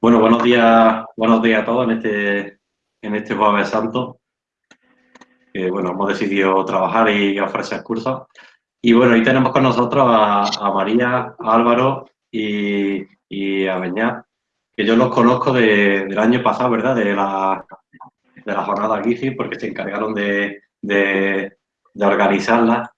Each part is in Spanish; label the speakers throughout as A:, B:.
A: Bueno, buenos días, buenos días a todos en este, en este Jueves Santo. bueno, hemos decidido trabajar y ofrecer cursos. Y bueno, hoy tenemos con nosotros a, María, a Álvaro y, a Beñat, que yo los conozco del año pasado, ¿verdad? De la, de la jornada GIFI, porque se encargaron de, de, de organizarla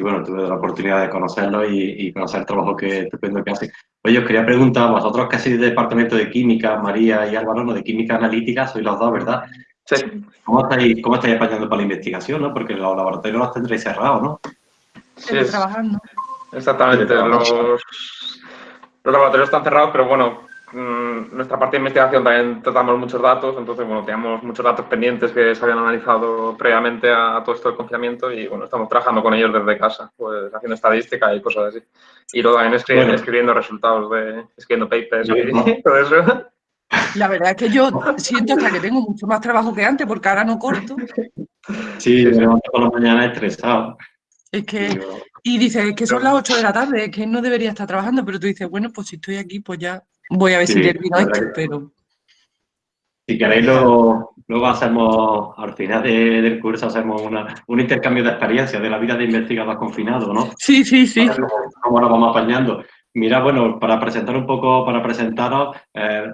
A: y bueno, tuve la oportunidad de conocerlo y, conocer el trabajo que estupendo que hace. Oye, os quería preguntar, vosotros que sois del departamento de química, María y Álvaro, ¿no? de química analítica, sois los dos, ¿verdad? Sí. ¿Cómo estáis, cómo estáis apañando para la investigación, no? Porque los laboratorios los tendréis cerrados, ¿no?
B: Sí, trabajando.
C: Exactamente, los, los laboratorios están cerrados, pero bueno, Mm, nuestra parte de investigación también tratamos muchos datos, entonces, bueno, teníamos muchos datos pendientes que se habían analizado previamente a, todo esto del confinamiento y, bueno, estamos trabajando con ellos desde casa, pues haciendo estadística y cosas así. Y luego también escribiendo, escribiendo resultados, de, escribiendo papers y todo eso.
B: La verdad es que yo siento hasta que tengo mucho más trabajo que antes porque ahora no corto.
A: Sí, me levanto por la mañana estresado.
B: Es que, y dices, que son las 8 de la tarde, es que no debería estar trabajando, pero tú dices, bueno, pues si estoy aquí, pues ya Voy a ver si termino esto, pero...
A: Si queréis, luego, luego hacemos, al final del curso, hacemos un intercambio de experiencias de la vida de investigador confinado, ¿no?
B: Sí, sí, sí.
A: Cómo, nos vamos apañando. Mira, bueno, para presentar un poco, para presentaros, eh,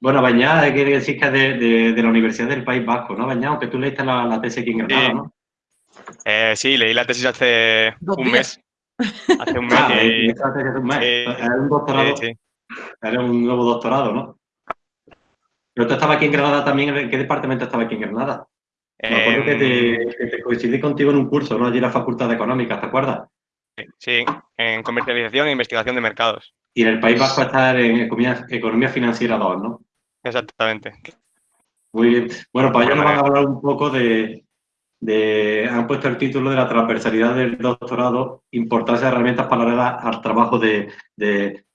A: bueno, Bañá, quiere decir que es de, de, la Universidad del País Vasco, ¿no, Bañá? Aunque tú leíste la, la tesis aquí en Granada, ¿no?
D: Eh, sí, leí la tesis hace un mes.
A: Hace un mes. Ah, y... hace un mes. es un doctorado. Sí, sí. Era un nuevo doctorado, ¿no? Pero tú estabas aquí en Granada también. ¿En qué departamento estaba aquí en Granada? Me acuerdo que, te, coincidí contigo en un curso, ¿no? Allí en la Facultad de Económicas, ¿te acuerdas?
D: Sí, en comercialización e investigación de mercados.
A: Y en el País Vasco estar en economía, financiera 2, ¿no?
D: Exactamente.
A: Muy bien. Bueno, para ello nos van a hablar un poco de, han puesto el título de la transversalidad del doctorado, importancia de herramientas paralelas al trabajo de,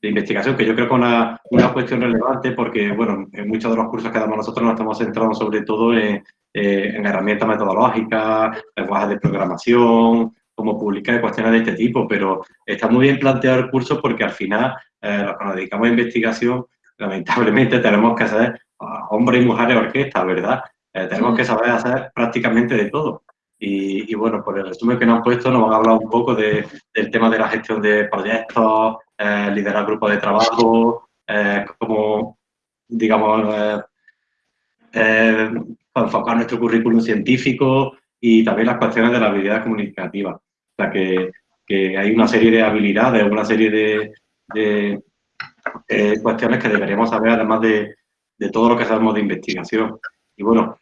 A: investigación, que yo creo que es una, una, cuestión relevante porque, bueno, en muchos de los cursos que damos nosotros nos estamos centrando sobre todo en, eh, herramientas metodológicas, lenguajes de programación, cómo publicar cuestiones de este tipo, pero está muy bien planteado el curso porque al final, eh, que nos dedicamos a investigación, lamentablemente tenemos que ser hombres y mujeres orquesta, ¿verdad? Eh, tenemos que saber hacer prácticamente de todo. Y, bueno, por el resumen que nos han puesto, nos van a hablar un poco del tema de la gestión de proyectos, eh, liderar grupos de trabajo, eh, cómo, digamos, enfocar nuestro currículum científico y también las cuestiones de la habilidad comunicativa. O sea, que, hay una serie de habilidades, una serie de, de cuestiones que deberíamos saber, además de, de todo lo que sabemos de investigación. Y bueno,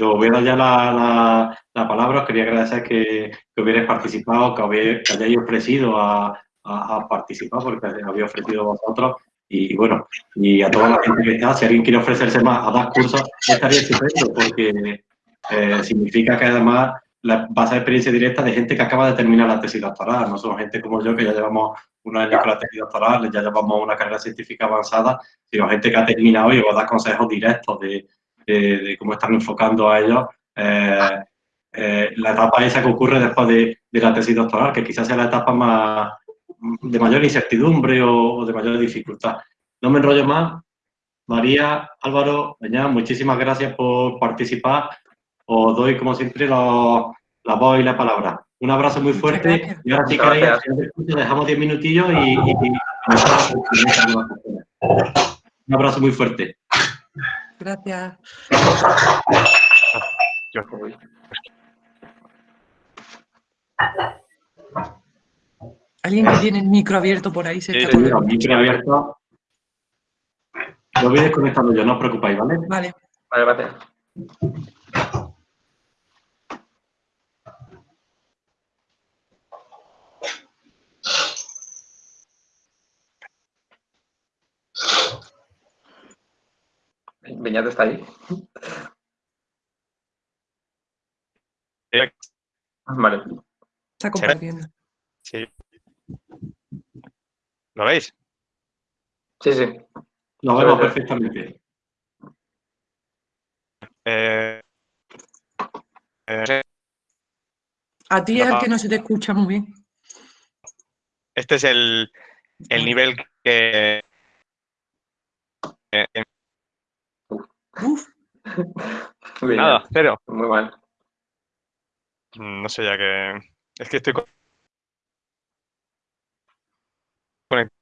A: a dar ya la, la, palabra. Os quería agradecer que, que hubierais participado, que, que hayáis ofrecido a, a, participar, porque habéis ofrecido vosotros. Y bueno, y a toda la gente que está, si alguien quiere ofrecerse más a dar cursos, estaría estupendo, porque eh, significa que además la, va a ser experiencia directa de gente que acaba de terminar la tesis doctoral. No son gente como yo, que ya llevamos unos años con la tesis doctoral, ya llevamos una carrera científica avanzada, sino gente que ha terminado y os da consejos directos de, de, cómo están enfocando a ellos eh, eh, la etapa esa que ocurre después de, la tesis doctoral, que quizás sea la etapa más de mayor incertidumbre o, de mayor dificultad. No me enrollo más. María, Álvaro, Beñá, muchísimas gracias por participar. Os doy, como siempre, la voz y la palabra. Un abrazo muy fuerte. Y ahora sí que dejamos diez minutillos y, un abrazo muy fuerte.
B: Gracias. Alguien que tiene el micro abierto por ahí se
A: sí, está el micro abierto. Lo voy desconectando yo, no os preocupéis, ¿vale?
B: Vale.
C: Vale, gracias. Beñat está ahí. Vale.
B: Está compartiendo.
D: Sí. ¿Lo veis?
C: Sí, sí.
A: Lo vemos perfectamente.
D: Eh,
B: eh, a ti es el que no se te escucha muy bien.
D: Este es el, el nivel que Eh, eh,
B: Uf,
C: Bien,
D: nada, cero.
C: Muy mal.
D: Mm, No sé ya que... Es que estoy... con- conect-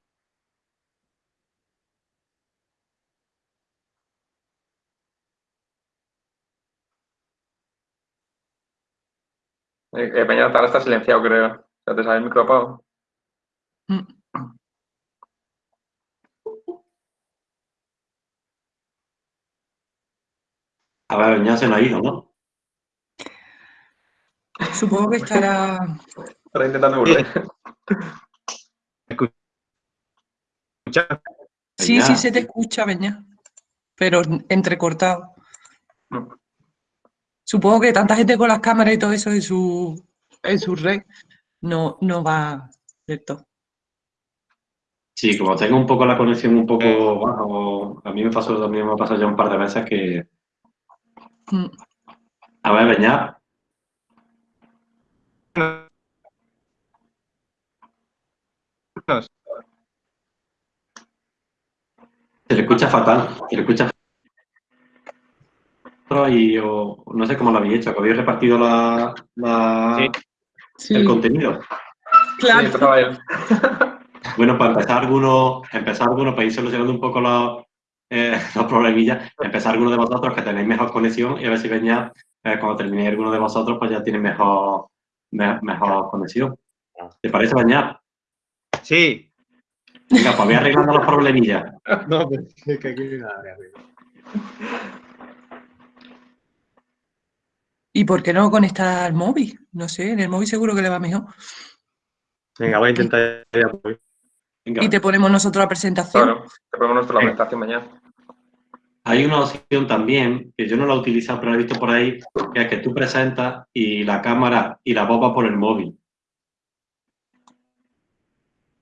C: Eh, eh, Peña, ahora está silenciado, creo. Sea, te sale el micro apagado.
B: mm,
A: A ver, ya se nos ha ido, ¿no?
B: supongo que estará.
C: Ahora intentando volver.
D: escucha-
B: Sí, sí se te escucha, Beña. Pero entrecortado. Supongo que tanta gente con las cámaras y todo eso en su, en su red no, no va del todo.
A: Sí, como tengo un poco la conexión un poco baja, a mí me pasó también me ha pasado ya un par de veces que. A ver, Beñat, se le escucha fatal, se le escucha fatal y o, no sé cómo lo habéis hecho, que habéis repartido la, la-
D: Sí.
B: Sí,
A: el contenido.
B: Claro.
A: Bueno, para empezar algunos, empezar algunos, para ir solucionando un poco los, eh, los problemillas, empezar algunos de vosotros que tenéis mejor conexión y a ver si Beñat, eh, cuando terminéis alguno de vosotros, pues ya tiene mejor, me- mejor conexión. ¿Te parece, Beñat?
E: Sí.
A: Venga, pues voy arreglando los problemillas.
E: No, pero es que aquí nada de arreglo.
B: ¿Y por qué no conectar al móvil? No sé, en el móvil seguro que le va mejor.
E: Venga, voy a intentar
A: Venga.
B: Y te ponemos nosotros la presentación.
C: Claro, te ponemos nuestra presentación mañana.
A: Hay una opción también, que yo no la he utilizado, pero la he visto por ahí, que es que tú presentas y la cámara y la voz va por el móvil.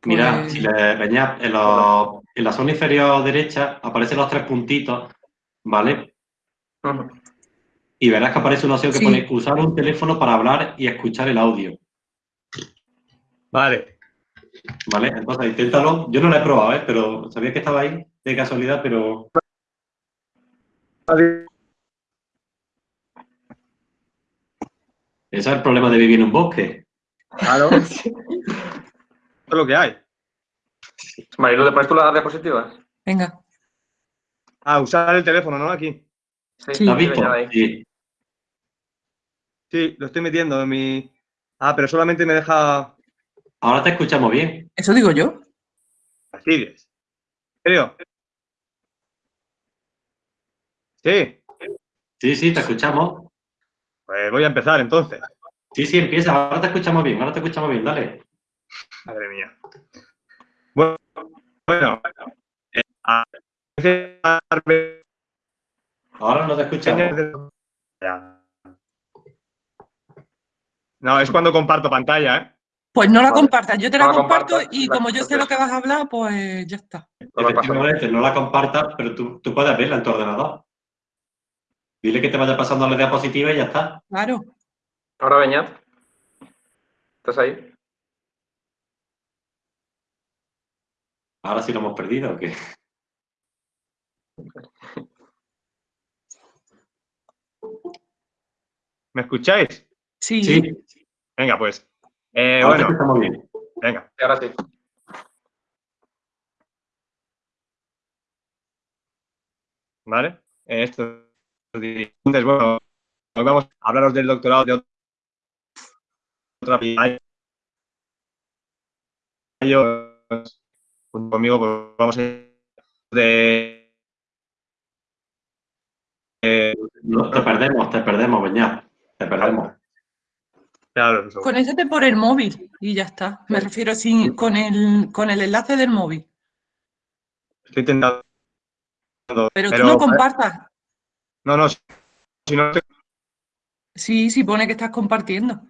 A: Mira,
B: Pues-
A: si le veñas en, los- en la zona inferior derecha aparecen los tres puntitos, ¿vale? Y verás que aparece una opción que
B: Sí.
A: pone usar un teléfono para hablar y escuchar el audio,
E: Vale.
A: ¿Vale? Entonces, inténtalo. Yo no lo he probado, ¿eh? Pero sabía que estaba ahí de casualidad, pero ese es el problema de vivir en un bosque.
E: Claro. Esto es lo que hay.
C: Marilu, ¿le pones tú las diapositivas?
B: Venga.
E: Ah, usar el teléfono, ¿no? Aquí.
B: Sí.
A: ¿Lo has visto? Sí.
E: Sí, lo estoy metiendo en mi. Ah, pero solamente me deja
A: Ahora te escuchamos bien.
B: Eso digo yo.
E: fastidios. ¿En serio? Sí.
A: Sí, sí, te escuchamos.
E: Pues voy a empezar entonces.
A: Sí, sí, empieza. Ahora te escuchamos bien. Ahora te escuchamos bien. Dale.
E: Madre mía. Bueno, bueno. eh,
A: Ahora no te escuchamos.
E: No, es cuando comparto pantalla, ¿eh?
B: Pues no la
C: Vale.
B: compartas, yo te la
C: No la
B: comparto y
C: la-
B: como yo sé lo que vas a hablar, pues ya está.
A: Efectivamente, no la compartas, pero tú, tú puedes verla en tu ordenador. Dile que te vaya pasando la diapositiva y ya está.
B: Claro.
C: Ahora, Beñat. ¿Estás ahí?
A: Ahora sí lo hemos perdido. ¿o qué?
E: ¿Me escucháis?
B: Sí.
A: Sí,
E: Venga, pues. Eh,
A: ahora
E: bueno,
A: escuchamos bien.
E: venga.
C: Sí, ahora sí.
E: ¿Vale? Eh, Esto. Entonces, bueno, hoy vamos a hablaros del doctorado de otra Yo, junto conmigo, pues vamos a de. eh,
A: No, te perdemos, te perdemos, Beñat. Te perdemos.
E: Claro, eso.
B: Conéctate por el móvil y ya está. Me refiero sin, con, el, con el enlace del móvil.
E: Estoy intentando.
B: Pero, tú no compartas.
E: No, no. Si no te...
B: Sí, sí pone que estás compartiendo.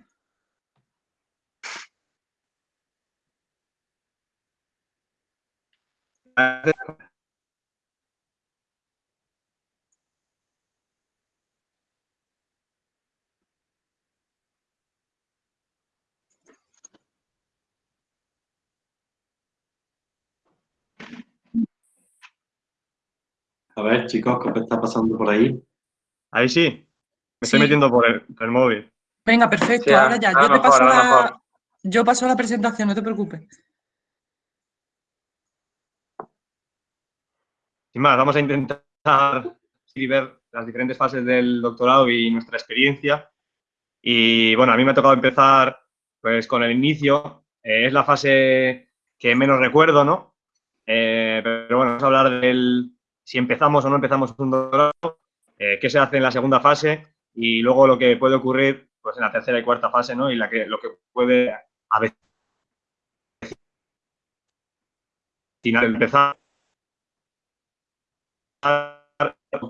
A: A ver, chicos, ¿qué está pasando por ahí?
E: Ahí sí. Me estoy metiendo por el, móvil.
B: Venga, perfecto. ahora ya. Yo te paso la... Yo paso la presentación, no te preocupes.
E: Sin más, vamos a intentar ver las diferentes fases del doctorado y nuestra experiencia. Y bueno, a mí me ha tocado empezar pues con el inicio. Eh, es la fase que menos recuerdo, ¿no? Eh, pero bueno, vamos a hablar del si empezamos o no empezamos un doctorado, eh, qué se hace en la segunda fase y luego lo que puede ocurrir pues, en la tercera y cuarta fase, ¿no? Y la que, lo que puede a veces empezar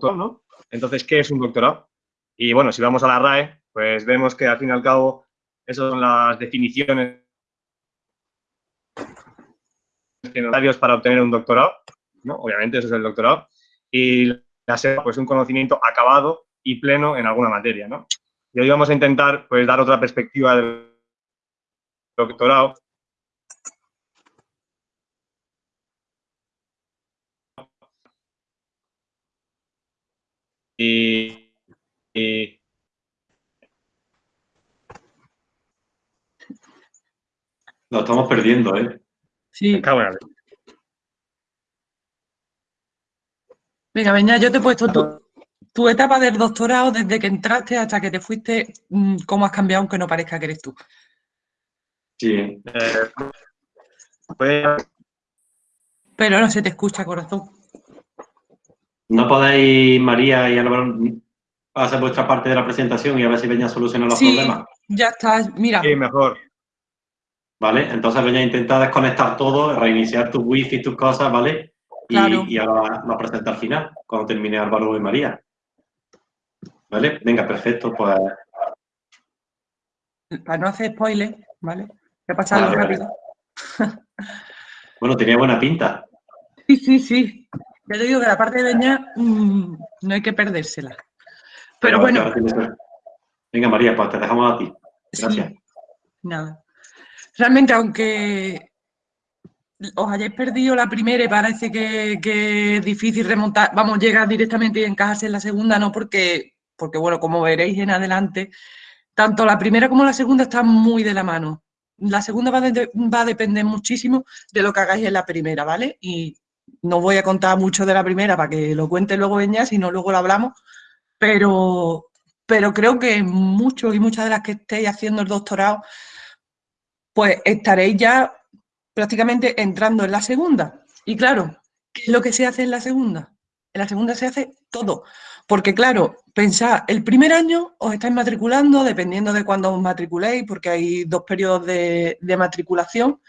E: ¿no? Entonces, ¿qué es un doctorado? Y bueno, si vamos a la RAE, pues vemos que al fin y al cabo esas son las definiciones necesarias para obtener un doctorado, ¿no? Obviamente eso es el doctorado. Y la SEPA, pues un conocimiento acabado y pleno en alguna materia, ¿no? Y hoy vamos a intentar, pues, dar otra perspectiva del doctorado y,
A: Lo estamos perdiendo, ¿eh?
B: Sí. Venga, venga, yo te he puesto tu, etapa del doctorado desde que entraste hasta que te fuiste, mm, cómo has cambiado aunque no parezca que eres tú.
A: Sí.
E: Eh, pues
B: Pero no se te escucha, corazón.
A: ¿No podéis, María y Álvaro, hacer vuestra parte de la presentación y a ver si Beña soluciona los
B: sí,
A: problemas?
B: ya está, mira.
E: Sí, mejor.
A: ¿Vale? Entonces, Beña, intenta desconectar todo, reiniciar tu wifi y tus cosas, ¿vale? Y, y ahora lo presenta al final, cuando termine Álvaro y María. ¿Vale? Venga, perfecto, pues...
B: Para no hacer spoiler, ¿vale? Voy a pasarlo rápido.
A: bueno, tenía buena pinta.
B: Sí, sí, sí. Ya te digo que la parte de Beña mm, no hay que perdérsela. Pero, bueno.
A: Venga, María, pues te dejamos a ti. Gracias.
B: nada. Realmente, aunque os hayáis perdido la primera y parece que, es difícil remontar, vamos, llegar directamente y encajarse en la segunda, no porque, porque, bueno, como veréis en adelante, tanto la primera como la segunda están muy de la mano. La segunda va, va a depender muchísimo de lo que hagáis en la primera, ¿vale? Y no voy a contar mucho de la primera para que lo cuente luego Beña, si no luego lo hablamos, pero, pero creo que muchos y muchas de las que estéis haciendo el doctorado, pues estaréis ya prácticamente entrando en la segunda. Y claro, ¿qué es lo que se hace en la segunda? En la segunda se hace todo. Porque claro, pensad, el primer año os estáis matriculando, dependiendo de cuándo os matriculéis, porque hay dos periodos de, de matriculación,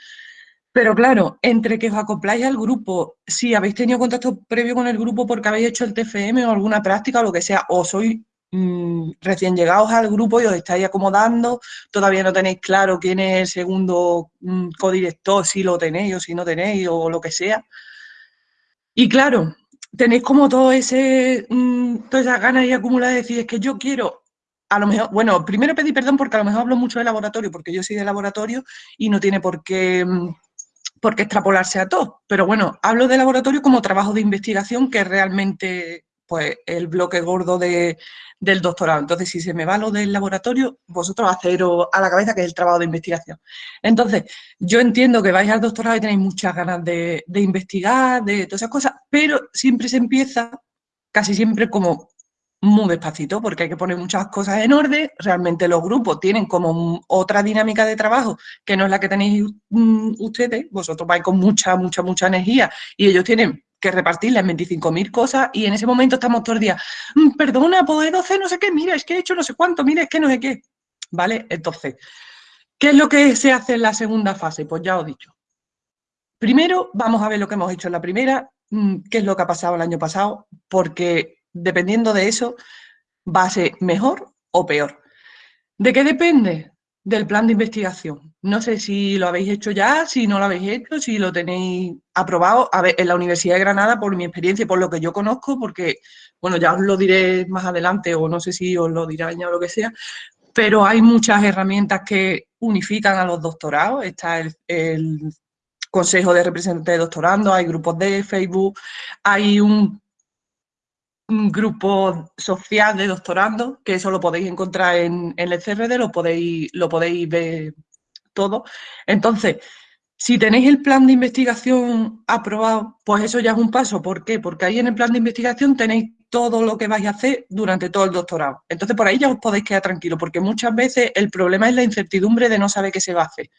B: pero claro, entre que os acopláis al grupo, si habéis tenido contacto previo con el grupo porque habéis hecho el TFM o alguna práctica o lo que sea, o sois mm, recién llegados al grupo y os estáis acomodando, todavía no tenéis claro quién es el segundo mm, codirector, si lo tenéis o si no tenéis o lo que sea. Y claro, tenéis como todo ese, mm, todas esas ganas y acumuladas de decir, es que yo quiero a lo mejor, bueno, primero pedí perdón porque a lo mejor hablo mucho de laboratorio, porque yo soy de laboratorio y no tiene por qué por qué extrapolarse a todo. Pero bueno, hablo de laboratorio como trabajo de investigación, que realmente pues, el bloque gordo de, del doctorado. Entonces, si se me va lo del laboratorio, vosotros haceros a la cabeza que es el trabajo de investigación. Entonces, yo entiendo que vais al doctorado y tenéis muchas ganas de, de investigar, de todas esas cosas, pero siempre se empieza, casi siempre como muy despacito porque hay que poner muchas cosas en orden. Realmente los grupos tienen como otra dinámica de trabajo que no es la que tenéis mm, ustedes. Vosotros vais con mucha, mucha, mucha energía y ellos tienen que repartirles 25.000 cosas y en ese momento estamos todo el día, mm, perdona, poder hacer no sé qué, mira, es que he hecho no sé cuánto, mira, es que no sé qué. ¿Vale? Entonces, ¿qué es lo que se hace en la segunda fase? Pues ya os he dicho. Primero, vamos a ver lo que hemos hecho en la primera, mm, qué es lo que ha pasado el año pasado, porque dependiendo de eso, va a ser mejor o peor. ¿De qué depende? Del plan de investigación. No sé si lo habéis hecho ya, si no lo habéis hecho, si lo tenéis aprobado. A ver, en la Universidad de Granada, por mi experiencia y por lo que yo conozco, porque, bueno, ya os lo diré más adelante o no sé si os lo dirá ya o lo que sea, pero hay muchas herramientas que unifican a los doctorados. Está el, el Consejo de Representantes de Doctorando, hay grupos de Facebook, hay un un grupo social de doctorando, que eso lo podéis encontrar en, en el CRD, lo podéis, lo podéis ver todo. Entonces, si tenéis el plan de investigación aprobado, pues eso ya es un paso. ¿Por qué? Porque ahí en el plan de investigación tenéis todo lo que vais a hacer durante todo el doctorado. Entonces, por ahí ya os podéis quedar tranquilos, porque muchas veces el problema es la incertidumbre de no saber qué se va a hacer.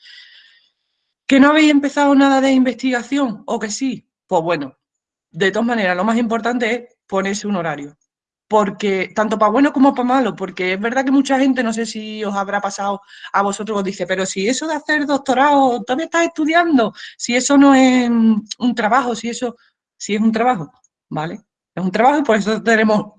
B: ¿Que no habéis empezado nada de investigación o que sí? Pues bueno, de todas maneras, lo más importante es ponerse un horario porque tanto para bueno como para malo, porque es verdad que mucha gente, no sé si os habrá pasado a vosotros, os dice, pero si eso de hacer doctorado, también estás estudiando, si eso no es un trabajo, si eso, si es un trabajo, ¿vale? Es un trabajo y por eso tenemos,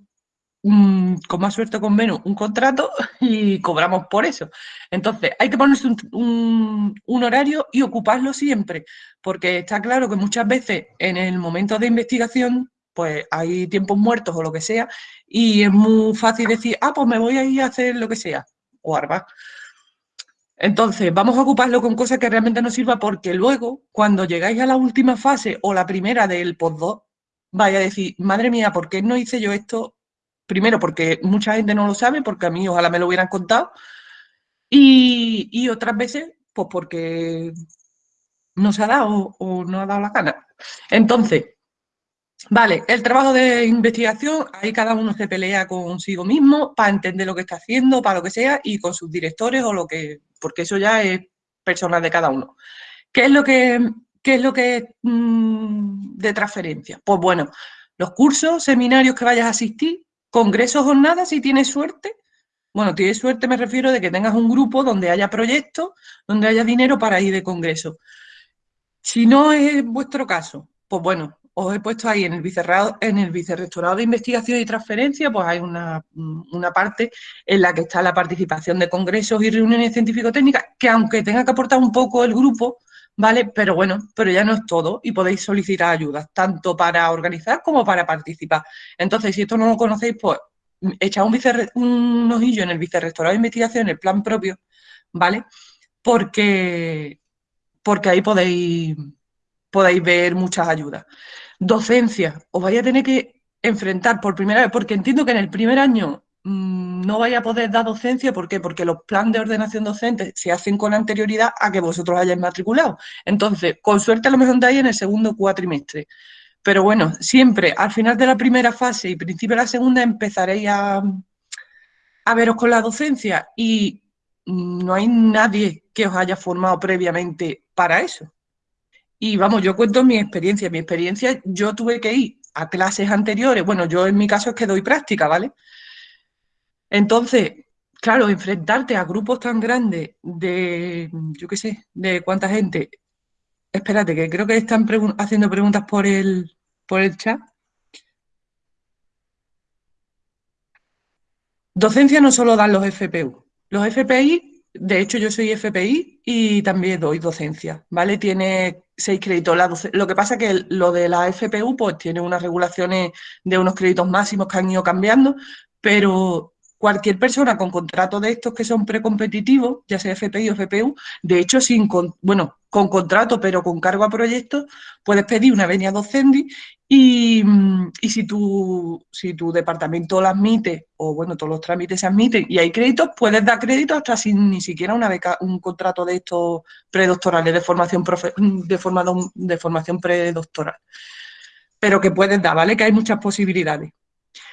B: mm, con más suerte con menos, un contrato y cobramos por eso. Entonces, hay que ponerse un, un horario y ocuparlo siempre, porque está claro que muchas veces en el momento de investigación pues hay tiempos muertos o lo que sea, y es muy fácil decir, ah, pues me voy a ir a hacer lo que sea, o arba. Entonces, vamos a ocuparlo con cosas que realmente nos sirva porque luego, cuando llegáis a la última fase o la primera del post-2, vais a decir, madre mía, ¿por qué no hice yo esto? Primero, porque mucha gente no lo sabe, porque a mí ojalá me lo hubieran contado, y, y otras veces, pues porque no se ha dado o no ha dado la gana. Entonces, Vale, el trabajo de investigación, ahí cada uno se pelea consigo mismo para entender lo que está haciendo, para lo que sea, y con sus directores o lo que, porque eso ya es personal de cada uno. ¿Qué es lo que, es lo que mm, de transferencia? Pues bueno, los cursos, seminarios que vayas a asistir, congresos, jornadas, si tienes suerte. Bueno, tienes suerte me refiero de que tengas un grupo donde haya proyectos, donde haya dinero para ir de congreso. Si no es vuestro caso, pues bueno, os he puesto ahí en el, en el Vicerrectorado de Investigación y Transferencia, pues hay una, parte en la que está la participación de congresos y reuniones científico-técnicas, que aunque tenga que aportar un poco el grupo, ¿vale? Pero bueno, pero ya no es todo y podéis solicitar ayuda, tanto para organizar como para participar. Entonces, si esto no lo conocéis, pues echad un, un ojillo en el Vicerrectorado de Investigación, en el plan propio, ¿vale? Porque, porque ahí podéis, podéis ver muchas ayudas docencia, os vais a tener que enfrentar por primera vez, porque entiendo que en el primer año mm, no vaya a poder dar docencia, ¿por qué? Porque los planes de ordenación docente se hacen con anterioridad a que vosotros hayáis matriculado. Entonces, con suerte a lo mejor ahí en el segundo cuatrimestre. Pero bueno, siempre al final de la primera fase y principio de la segunda empezaréis a, a veros con la docencia y mm, no hay nadie que os haya formado previamente para eso. Y vamos, yo cuento mi experiencia. Mi experiencia, yo tuve que ir a clases anteriores. Bueno, yo en mi caso es que doy práctica, ¿vale? Entonces, claro, enfrentarte a grupos tan grandes de, yo qué sé, de cuánta gente. Espérate, que creo que están haciendo preguntas por el, por el chat. Docencia no solo dan los FPU. Los FPI, de hecho yo soy FPI y también doy docencia, ¿vale? Tiene seis créditos. lo que pasa es que lo de la FPU pues tiene unas regulaciones de unos créditos máximos que han ido cambiando, pero cualquier persona con contrato de estos que son precompetitivos, ya sea FPI o FPU, de hecho, sin bueno, con contrato pero con cargo a proyectos, puedes pedir una venia docente y, y, si, tu, si tu departamento lo admite, o bueno, todos los trámites se admiten y hay créditos, puedes dar créditos hasta sin ni siquiera una beca, un contrato de estos predoctorales de formación, de, formado, de formación predoctoral. Pero que puedes dar, ¿vale? Que hay muchas posibilidades.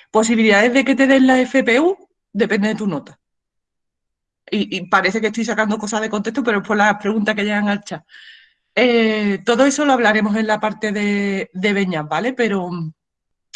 B: Posibilidades de que te den la FPU, depende de tu nota. Y, parece que estoy sacando cosas de contexto, pero es por las preguntas que llegan al chat. Eh, todo eso lo hablaremos en la parte de, de Beñas, ¿vale? Pero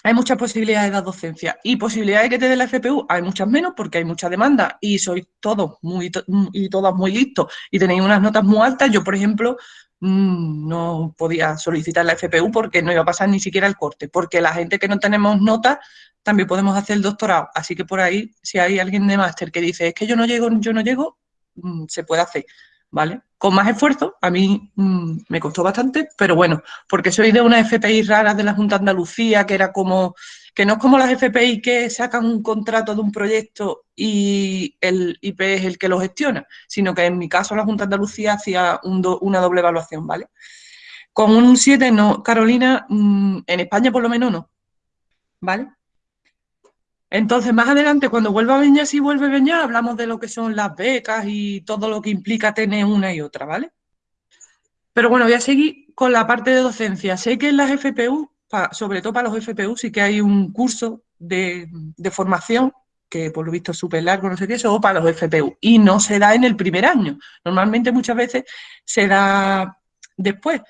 B: hay muchas posibilidades de docencia. Y posibilidades de que te dé la FPU, hay muchas menos porque hay mucha demanda y sois todos muy, y todas muy listos y tenéis unas notas muy altas. Yo, por ejemplo, mm, no podía solicitar la FPU porque no iba a pasar ni siquiera el corte, porque la gente que no tenemos notas también podemos hacer el doctorado. Así que por ahí, si hay alguien de máster que dice, es que yo no llego, yo no llego, mm, se puede hacer. ¿Vale? Con más esfuerzo, a mí mm, me costó bastante, pero bueno, porque soy de una FPI rara de la Junta Andalucía, que era como, que no es como las FPI que sacan un contrato de un proyecto y el IP es el que lo gestiona, sino que en mi caso la Junta Andalucía hacía una doble evaluación, ¿vale? Con un 7 no, Carolina, mm, en España por lo menos no, ¿vale? Entonces, más adelante, cuando vuelva a Beñar, si vuelve a Beñar, hablamos de lo que son las becas y todo lo que implica tener una y otra, ¿vale? Pero bueno, voy a seguir con la parte de docencia. Sé que en las FPU, sobre todo para los FPU, sí que hay un curso de, formación que por lo visto es súper largo, no sé qué, eso para los FPU. Y no se da en el primer año. Normalmente muchas veces se da después.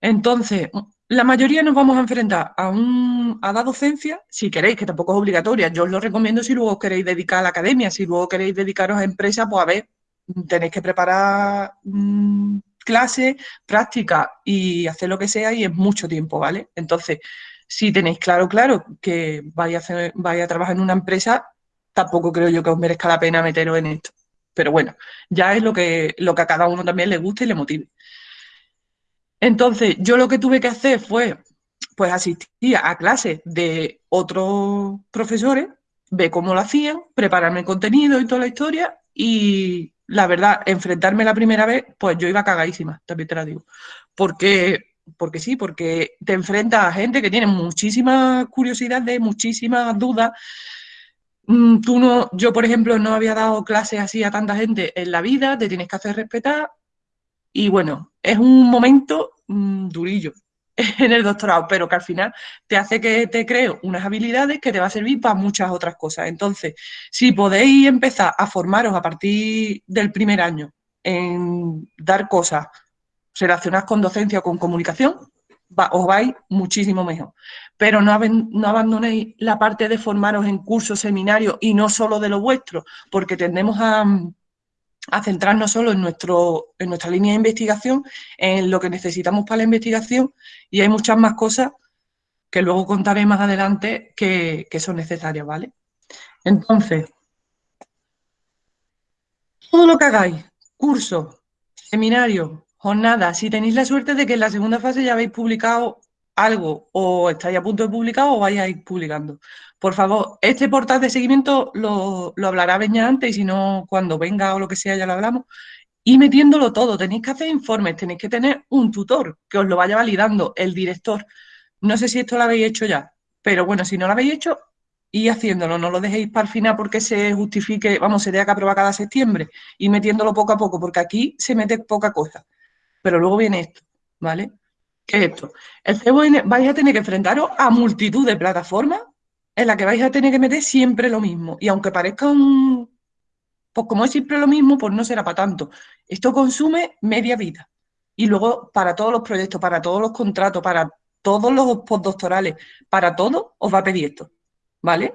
B: Entonces, la mayoría nos vamos a enfrentar a, un, a la docencia, si queréis, que tampoco es obligatoria. Yo os lo recomiendo si luego queréis dedicar a la academia, si luego queréis dedicaros a empresa, pues a ver, tenéis que preparar mm, clases, práctica y hacer lo que sea y es mucho tiempo, ¿vale? Entonces, si tenéis claro, claro, que vais a, hacer, vais a trabajar en una empresa, tampoco creo yo que os merezca la pena meteros en esto. Pero bueno, ya es lo que, lo que a cada uno también le guste y le motive. Entonces, yo lo que tuve que hacer fue, pues asistir a clases de otros profesores, ver cómo lo hacían, prepararme el contenido y toda la historia y la verdad, enfrentarme la primera vez, pues yo iba cagadísima, también te la digo. Porque, porque sí, porque te enfrentas a gente que tiene muchísimas curiosidades, muchísimas dudas. Mm, tú no, yo, por ejemplo, no había dado clases así a tanta gente en la vida, te tienes que hacer respetar, y bueno, es un momento mm, durillo en el doctorado, pero que al final te hace que te creo unas habilidades que te va a servir para muchas otras cosas. Entonces, si podéis empezar a formaros a partir del primer año en dar cosas relacionadas con docencia o con comunicación, os vais muchísimo mejor. Pero no, no, abandonéis la parte de formaros en cursos, seminarios y no solo de lo vuestro, porque tendemos a, a centrarnos solo en, nuestro, en nuestra línea de investigación, en lo que necesitamos para la investigación y hay muchas más cosas que luego contaré más adelante que, son necesarias, ¿vale? Entonces, todo lo que hagáis, cursos, seminarios, jornadas, si tenéis la suerte de que en la segunda fase ya habéis publicado algo o estáis a punto de publicar o vais publicando. Por favor, este portal de seguimiento lo, hablará Beña antes y si no, cuando venga o lo que sea ya lo hablamos. Y metiéndolo todo, tenéis que hacer informes, tenéis que tener un tutor que os lo vaya validando, el director. No sé si esto lo habéis hecho ya, pero bueno, si no lo habéis hecho, y haciéndolo, no lo dejéis para el final porque se justifique, vamos, se tenga que aprobar cada septiembre, y metiéndolo poco a poco, porque aquí se mete poca cosa. Pero luego viene esto, ¿vale? ¿Qué es esto? El CBN vais a tener que enfrentaros a multitud de plataformas en la que vais a tener que meter siempre lo mismo. Y aunque parezca un... Pues como es siempre lo mismo, pues no será para tanto. Esto consume media vida. Y luego para todos los proyectos, para todos los contratos, para todos los postdoctorales, para todo, os va a pedir esto. ¿Vale?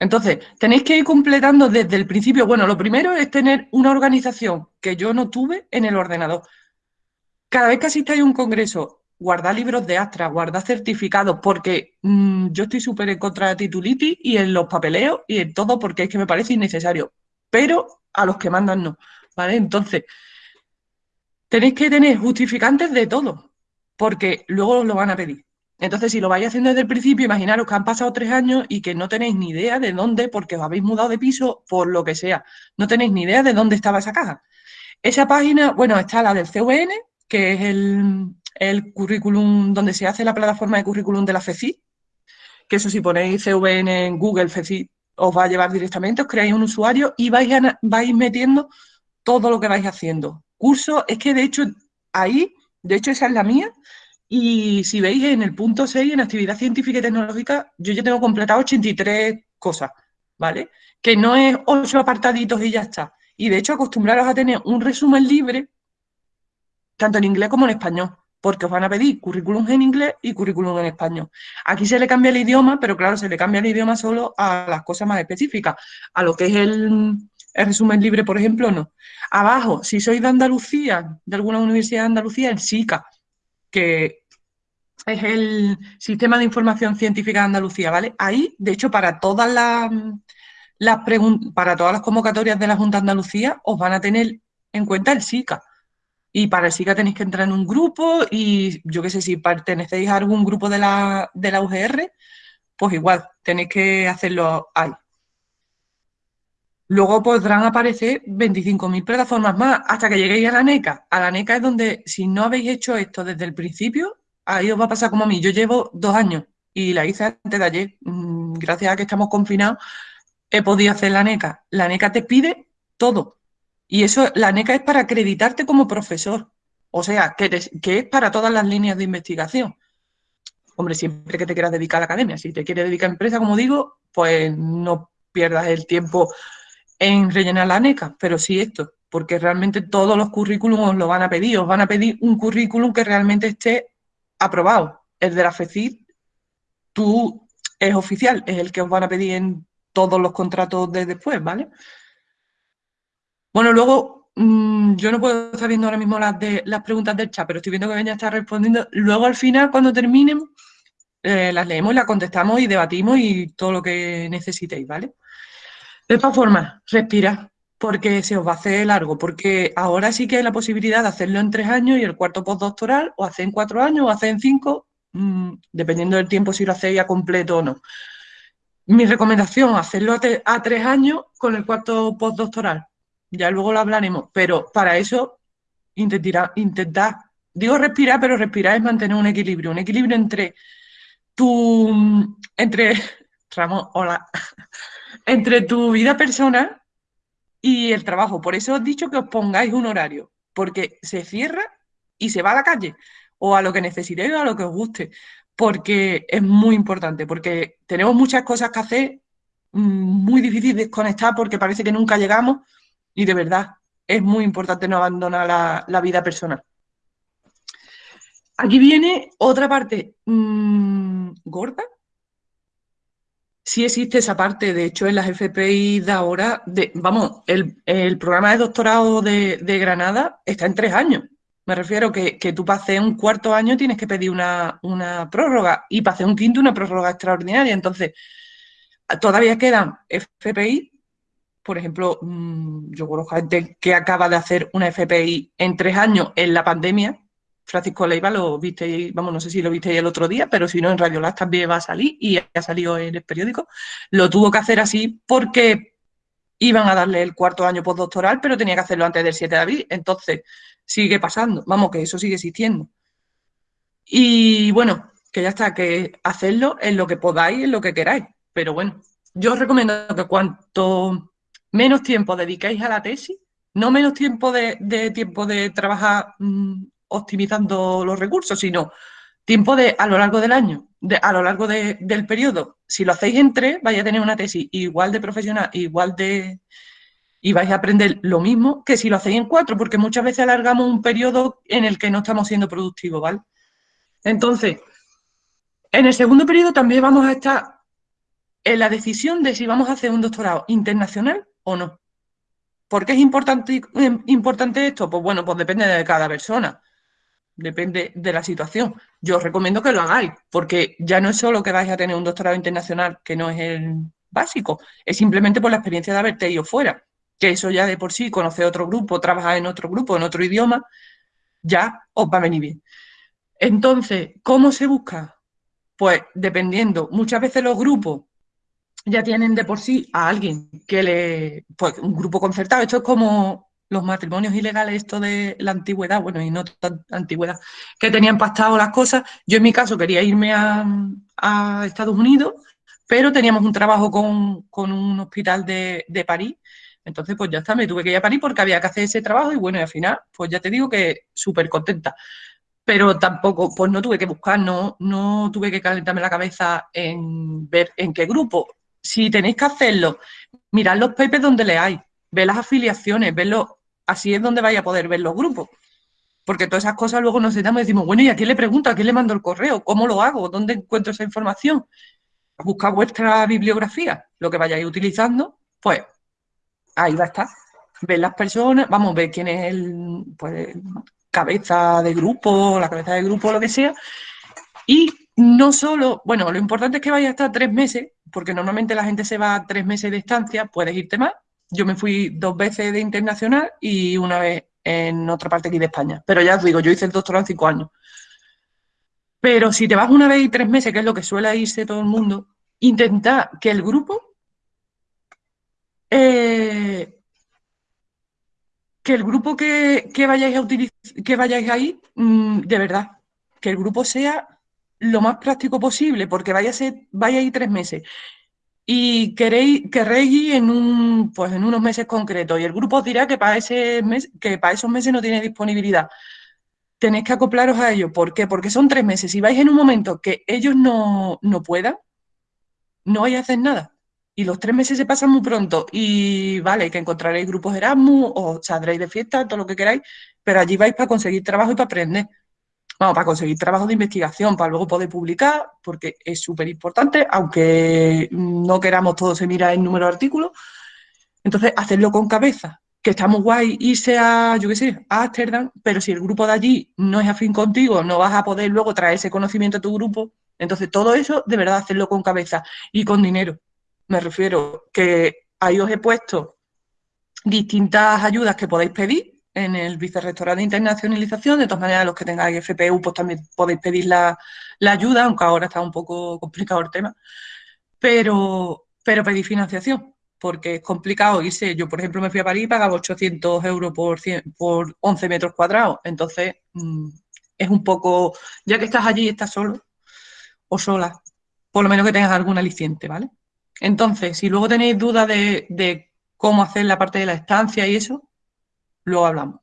B: Entonces, tenéis que ir completando desde el principio. Bueno, lo primero es tener una organización que yo no tuve en el ordenador. Cada vez que asistáis a un congreso guardar libros de Astra, guardar certificados, porque mm, yo estoy súper en contra de titulitis y en los papeleos y en todo porque es que me parece innecesario, pero a los que mandan no, ¿vale? Entonces, tenéis que tener justificantes de todo, porque luego os lo van a pedir. Entonces, si lo vais haciendo desde el principio, imaginaros que han pasado tres años y que no tenéis ni idea de dónde, porque os habéis mudado de piso, por lo que sea, no tenéis ni idea de dónde estaba esa caja. Esa página, bueno, está la del CVN, que es el, el currículum donde se hace la plataforma de currículum de la FECI, que eso si ponéis CVN en Google FECI os va a llevar directamente, os creáis un usuario y vais, vais metiendo todo lo que vais haciendo. Curso, es que de hecho ahí, de hecho esa es la mía, y si veis en el punto 6, en actividad científica y tecnológica, yo ya tengo completado 83 cosas, ¿vale? Que no es 8 apartaditos y ya está. Y de hecho acostumbraros a tener un resumen libre, tanto en inglés como en español porque os van a pedir currículum en inglés y currículum en español. Aquí se le cambia el idioma, pero claro, se le cambia el idioma solo a las cosas más específicas, a lo que es el, resumen libre, por ejemplo, no. Abajo, si sois de Andalucía, de alguna universidad de Andalucía, el SICA, que es el Sistema de Información Científica de Andalucía, ¿vale? Ahí, de hecho, para todas las, las para todas las convocatorias de la Junta de Andalucía, os van a tener en cuenta el SICA. Y para el SICA tenéis que entrar en un grupo y yo qué sé, si pertenecéis a algún grupo de la, de la UGR, pues igual, tenéis que hacerlo ahí. Luego podrán aparecer 25.000 plataformas más hasta que lleguéis a la NECA. A la NECA es donde, si no habéis hecho esto desde el principio, ahí os va a pasar como a mí. Yo llevo dos años y la hice antes de ayer. Mm, gracias a que estamos confinados, he podido hacer la NECA. La NECA te pide todo. Y eso, la NECA es para acreditarte como profesor. O sea, que, es para todas las líneas de investigación. Hombre, siempre que te quieras dedicar a la academia. Si te quieres dedicar a empresa, como digo, pues no pierdas el tiempo en rellenar la NECA, pero sí esto, porque realmente todos los currículums lo van a pedir, os van a pedir un currículum que realmente esté aprobado. El de la FECID, tú es oficial, es el que os van a pedir en todos los contratos de después, ¿vale? Bueno, luego, mm, yo no puedo estar viendo ahora mismo las, de, las preguntas del chat, pero estoy viendo que Beña está respondiendo. Luego, al final, cuando terminen, eh, las leemos, las contestamos y debatimos y todo lo que necesitéis, ¿vale? De todas formas, respira, porque se os va a hacer largo, porque ahora sí que hay la posibilidad de hacerlo en tres años y el cuarto postdoctoral, o hacer en cuatro años, o hacer en cinco, mm, dependiendo del tiempo si lo hacéis a completo o no. Mi recomendación, hacerlo a, tres años con el cuarto postdoctoral. Ya luego lo hablaremos, pero para eso intentar, intentar, digo respirar, pero respirar es mantener un equilibrio, un equilibrio entre tu, entre, Ramón, hola, entre tu vida personal y el trabajo. Por eso os he dicho que os pongáis un horario, porque se cierra y se va a la calle, o a lo que necesitéis o a lo que os guste, porque es muy importante, porque tenemos muchas cosas que hacer, mm, muy difícil desconectar porque parece que nunca llegamos y de verdad es muy importante no abandonar la, vida personal. Aquí viene otra parte mmm, gorda sí existe esa parte. De hecho, en las FPI de ahora, de, vamos, el, programa de doctorado de, Granada está en tres años. Me refiero que, que tú hacer un cuarto año tienes que pedir una, prórroga y hacer un quinto una prórroga extraordinaria. Entonces, todavía quedan FPI. Por ejemplo, mm, yo conozco gente que acaba de hacer una FPI en tres años en la pandemia, Francisco Leiva lo viste, vamos, no sé si lo viste el otro día, pero si no, en Radio Las también va a salir y ha salido en el periódico. Lo tuvo que hacer así porque iban a darle el cuarto año postdoctoral, pero tenía que hacerlo antes del 7 de abril. Entonces, sigue pasando, vamos, que eso sigue existiendo. Y bueno, que ya está, que hacerlo en lo que podáis, en lo que queráis. Pero bueno, yo os recomiendo que cuanto menos tiempo dedicáis a la tesis, no menos tiempo de, tiempo de trabajar mm, optimizando los recursos, sino tiempo de a lo largo del año, de, a lo largo del periodo. Si lo hacéis en tres, vais a tener una tesis igual de profesional, igual de... y vais a aprender lo mismo que si lo hacéis en cuatro, porque muchas veces alargamos un periodo en el que no estamos siendo productivos, ¿vale? Entonces, en el segundo periodo también vamos a estar en la decisión de si vamos a hacer un doctorado internacional o no. ¿Por qué es importante, importante esto? Pues bueno, pues depende de cada persona depende de la situación. Yo os recomiendo que lo hagáis, porque ya no es solo que vais a tener un doctorado internacional, que no es el básico, es simplemente por la experiencia de haberte ido fuera, que eso ya de por sí, conocer otro grupo, trabajar en otro grupo, en otro idioma, ya os va a venir bien. Entonces, ¿cómo se busca? Pues dependiendo, muchas veces los grupos ya tienen de por sí a alguien que le, pues un grupo concertado, esto es como los matrimonios ilegales, esto de la antigüedad, bueno, y no tan antigüedad, que tenían pactado las cosas. Yo en mi caso quería irme a, Estados Unidos, pero teníamos un trabajo con, un hospital de, París. Entonces, pues ya está, me tuve que ir a París porque había que hacer ese trabajo y bueno, y al final, pues ya te digo que súper contenta. Pero tampoco, pues no tuve que buscar, no, no tuve que calentarme la cabeza en ver en qué grupo. Si tenéis que hacerlo, mirad los papers donde leáis, ve las afiliaciones, ve así es donde vaya a poder ver los grupos. Porque todas esas cosas luego nos sentamos y decimos, bueno, ¿y a quién le pregunto? ¿A quién le mando el correo? ¿Cómo lo hago? ¿Dónde encuentro esa información? Busca vuestra bibliografía, lo que vayáis utilizando, pues ahí va a estar. Ver las personas, vamos, ver quién es el pues, cabeza de grupo, la cabeza de grupo, lo que sea. Y no solo, bueno, lo importante es que vaya a estar tres meses, porque normalmente la gente se va tres meses de estancia, puedes irte más, yo me fui dos veces de internacional y una vez en otra parte aquí de España. Pero ya os digo, yo hice el doctorado en cinco años. Pero si te vas una vez y tres meses, que es lo que suele irse todo el mundo, intenta que el grupo eh, que el grupo que, vayáis a utilizar, que vayáis ahí, mm, de verdad, que el grupo sea lo más práctico posible, porque vaya a ser, vaya a ir tres meses y queréis, querréis ir en, un, pues en unos meses concretos y el grupo os dirá que para, ese mes, que para esos meses no tiene disponibilidad. Tenéis que acoplaros a ello. ¿Por qué? Porque son tres meses. Si vais en un momento que ellos no, no puedan, no vais a hacer nada. Y los tres meses se pasan muy pronto. Y vale, que encontraréis grupos Erasmus o saldréis de fiesta, todo lo que queráis, pero allí vais para conseguir trabajo y para aprender vamos, para conseguir trabajo de investigación, para luego poder publicar, porque es súper importante, aunque no queramos todo se mira el número de artículos. Entonces, hacerlo con cabeza, que está muy guay irse a, yo qué sé, a Ámsterdam, pero si el grupo de allí no es afín contigo, no vas a poder luego traer ese conocimiento a tu grupo. Entonces, todo eso, de verdad, hacerlo con cabeza y con dinero. Me refiero que ahí os he puesto distintas ayudas que podéis pedir en el Vicerrectorado de Internacionalización. De todas maneras, los que tengáis FPU, pues también podéis pedir la, ayuda, aunque ahora está un poco complicado el tema. Pero, pero pedí financiación, porque es complicado irse. Yo, por ejemplo, me fui a París y pagaba 800 euros por, por 11 metros cuadrados. Entonces, mm, es un poco, ya que estás allí, estás solo o sola, por lo menos que tengas algún aliciente, ¿vale? Entonces, si luego tenéis dudas de, de cómo hacer la parte de la estancia y eso, luego hablamos.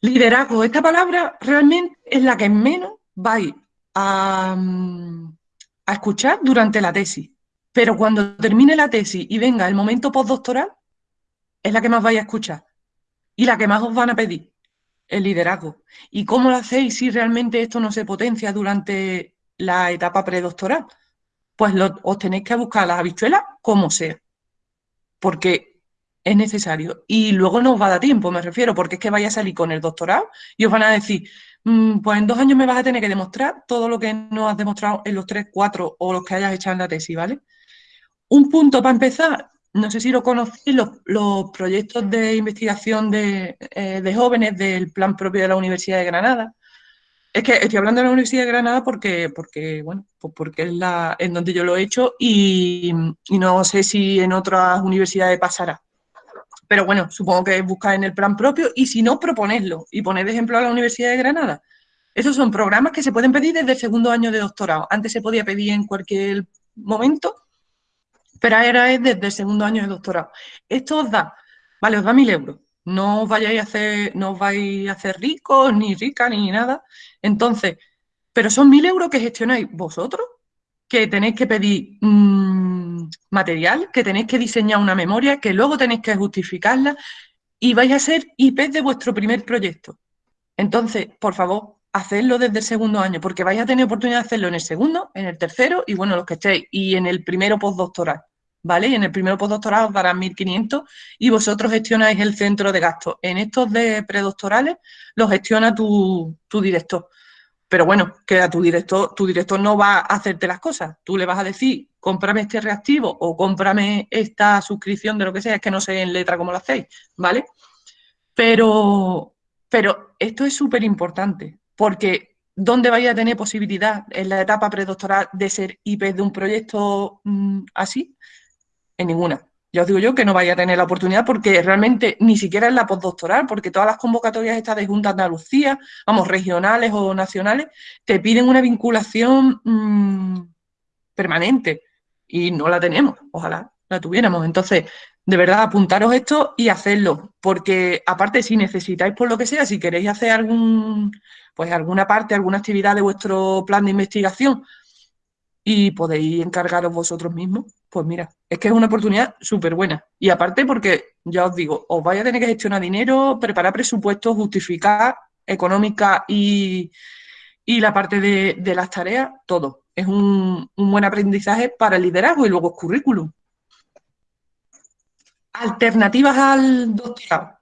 B: Liderazgo, esta palabra realmente es la que menos vais a, a escuchar durante la tesis. Pero cuando termine la tesis y venga el momento postdoctoral, es la que más vais a escuchar y la que más os van a pedir, el liderazgo. ¿Y cómo lo hacéis si realmente esto no se potencia durante la etapa predoctoral? Pues os tenéis que buscar las habichuelas como sea. Porque es necesario. Y luego no os va a dar tiempo, me refiero, porque es que vaya a salir con el doctorado y os van a decir, mm, pues en dos años me vas a tener que demostrar todo lo que no has demostrado en los tres, cuatro o los que hayas echado en la tesis, ¿vale? Un punto para empezar, no sé si lo conocéis, los, proyectos de investigación de, eh, de, jóvenes del plan propio de la Universidad de Granada. Es que estoy hablando de la Universidad de Granada porque, porque bueno, pues porque es la en donde yo lo he hecho y no sé si en otras universidades pasará. Pero bueno, supongo que buscar en el plan propio y si no, proponerlo y poner ejemplo a la Universidad de Granada. Esos son programas que se pueden pedir desde el segundo año de doctorado. Antes se podía pedir en cualquier momento, pero ahora es desde el segundo año de doctorado. Esto os da, vale, os da mil euros. No os vayáis a hacer, no os vais a hacer ricos, ni ricas, ni nada. Entonces, pero son mil euros que gestionáis vosotros, que tenéis que pedir material, que tenéis que diseñar una memoria, que luego tenéis que justificarla y vais a ser IP de vuestro primer proyecto. Entonces, por favor, hacedlo desde el segundo año, porque vais a tener oportunidad de hacerlo en el segundo, en el tercero y bueno, los que estéis, y en el primero postdoctoral. ¿Vale? En el primero postdoctoral os darán 1.500 y vosotros gestionáis el centro de gastos. En estos de predoctorales los gestiona tu, tu director. Pero bueno, que a tu director, tu director no va a hacerte las cosas. Tú le vas a decir, cómprame este reactivo o cómprame esta suscripción de lo que sea, es que no sé en letra cómo lo hacéis, ¿vale? Pero, pero esto es súper importante, porque ¿dónde vais a tener posibilidad en la etapa predoctoral de ser IP de un proyecto mm, así? En ninguna. Ya os digo yo que no vaya a tener la oportunidad porque realmente ni siquiera es la postdoctoral, porque todas las convocatorias estas de Junta Andalucía, vamos, regionales o nacionales, te piden una vinculación mm, permanente y no la tenemos, ojalá la tuviéramos. Entonces, de verdad, apuntaros esto y hacerlo, porque aparte si necesitáis por lo que sea, si queréis hacer algún, pues alguna parte, alguna actividad de vuestro plan de investigación y podéis encargaros vosotros mismos, pues mira, es que es una oportunidad súper buena. Y aparte porque, ya os digo, os vais a tener que gestionar dinero, preparar presupuestos, justificar económica y, la parte de, las tareas, todo. Es un, buen aprendizaje para el liderazgo y luego currículum. Alternativas al doctorado.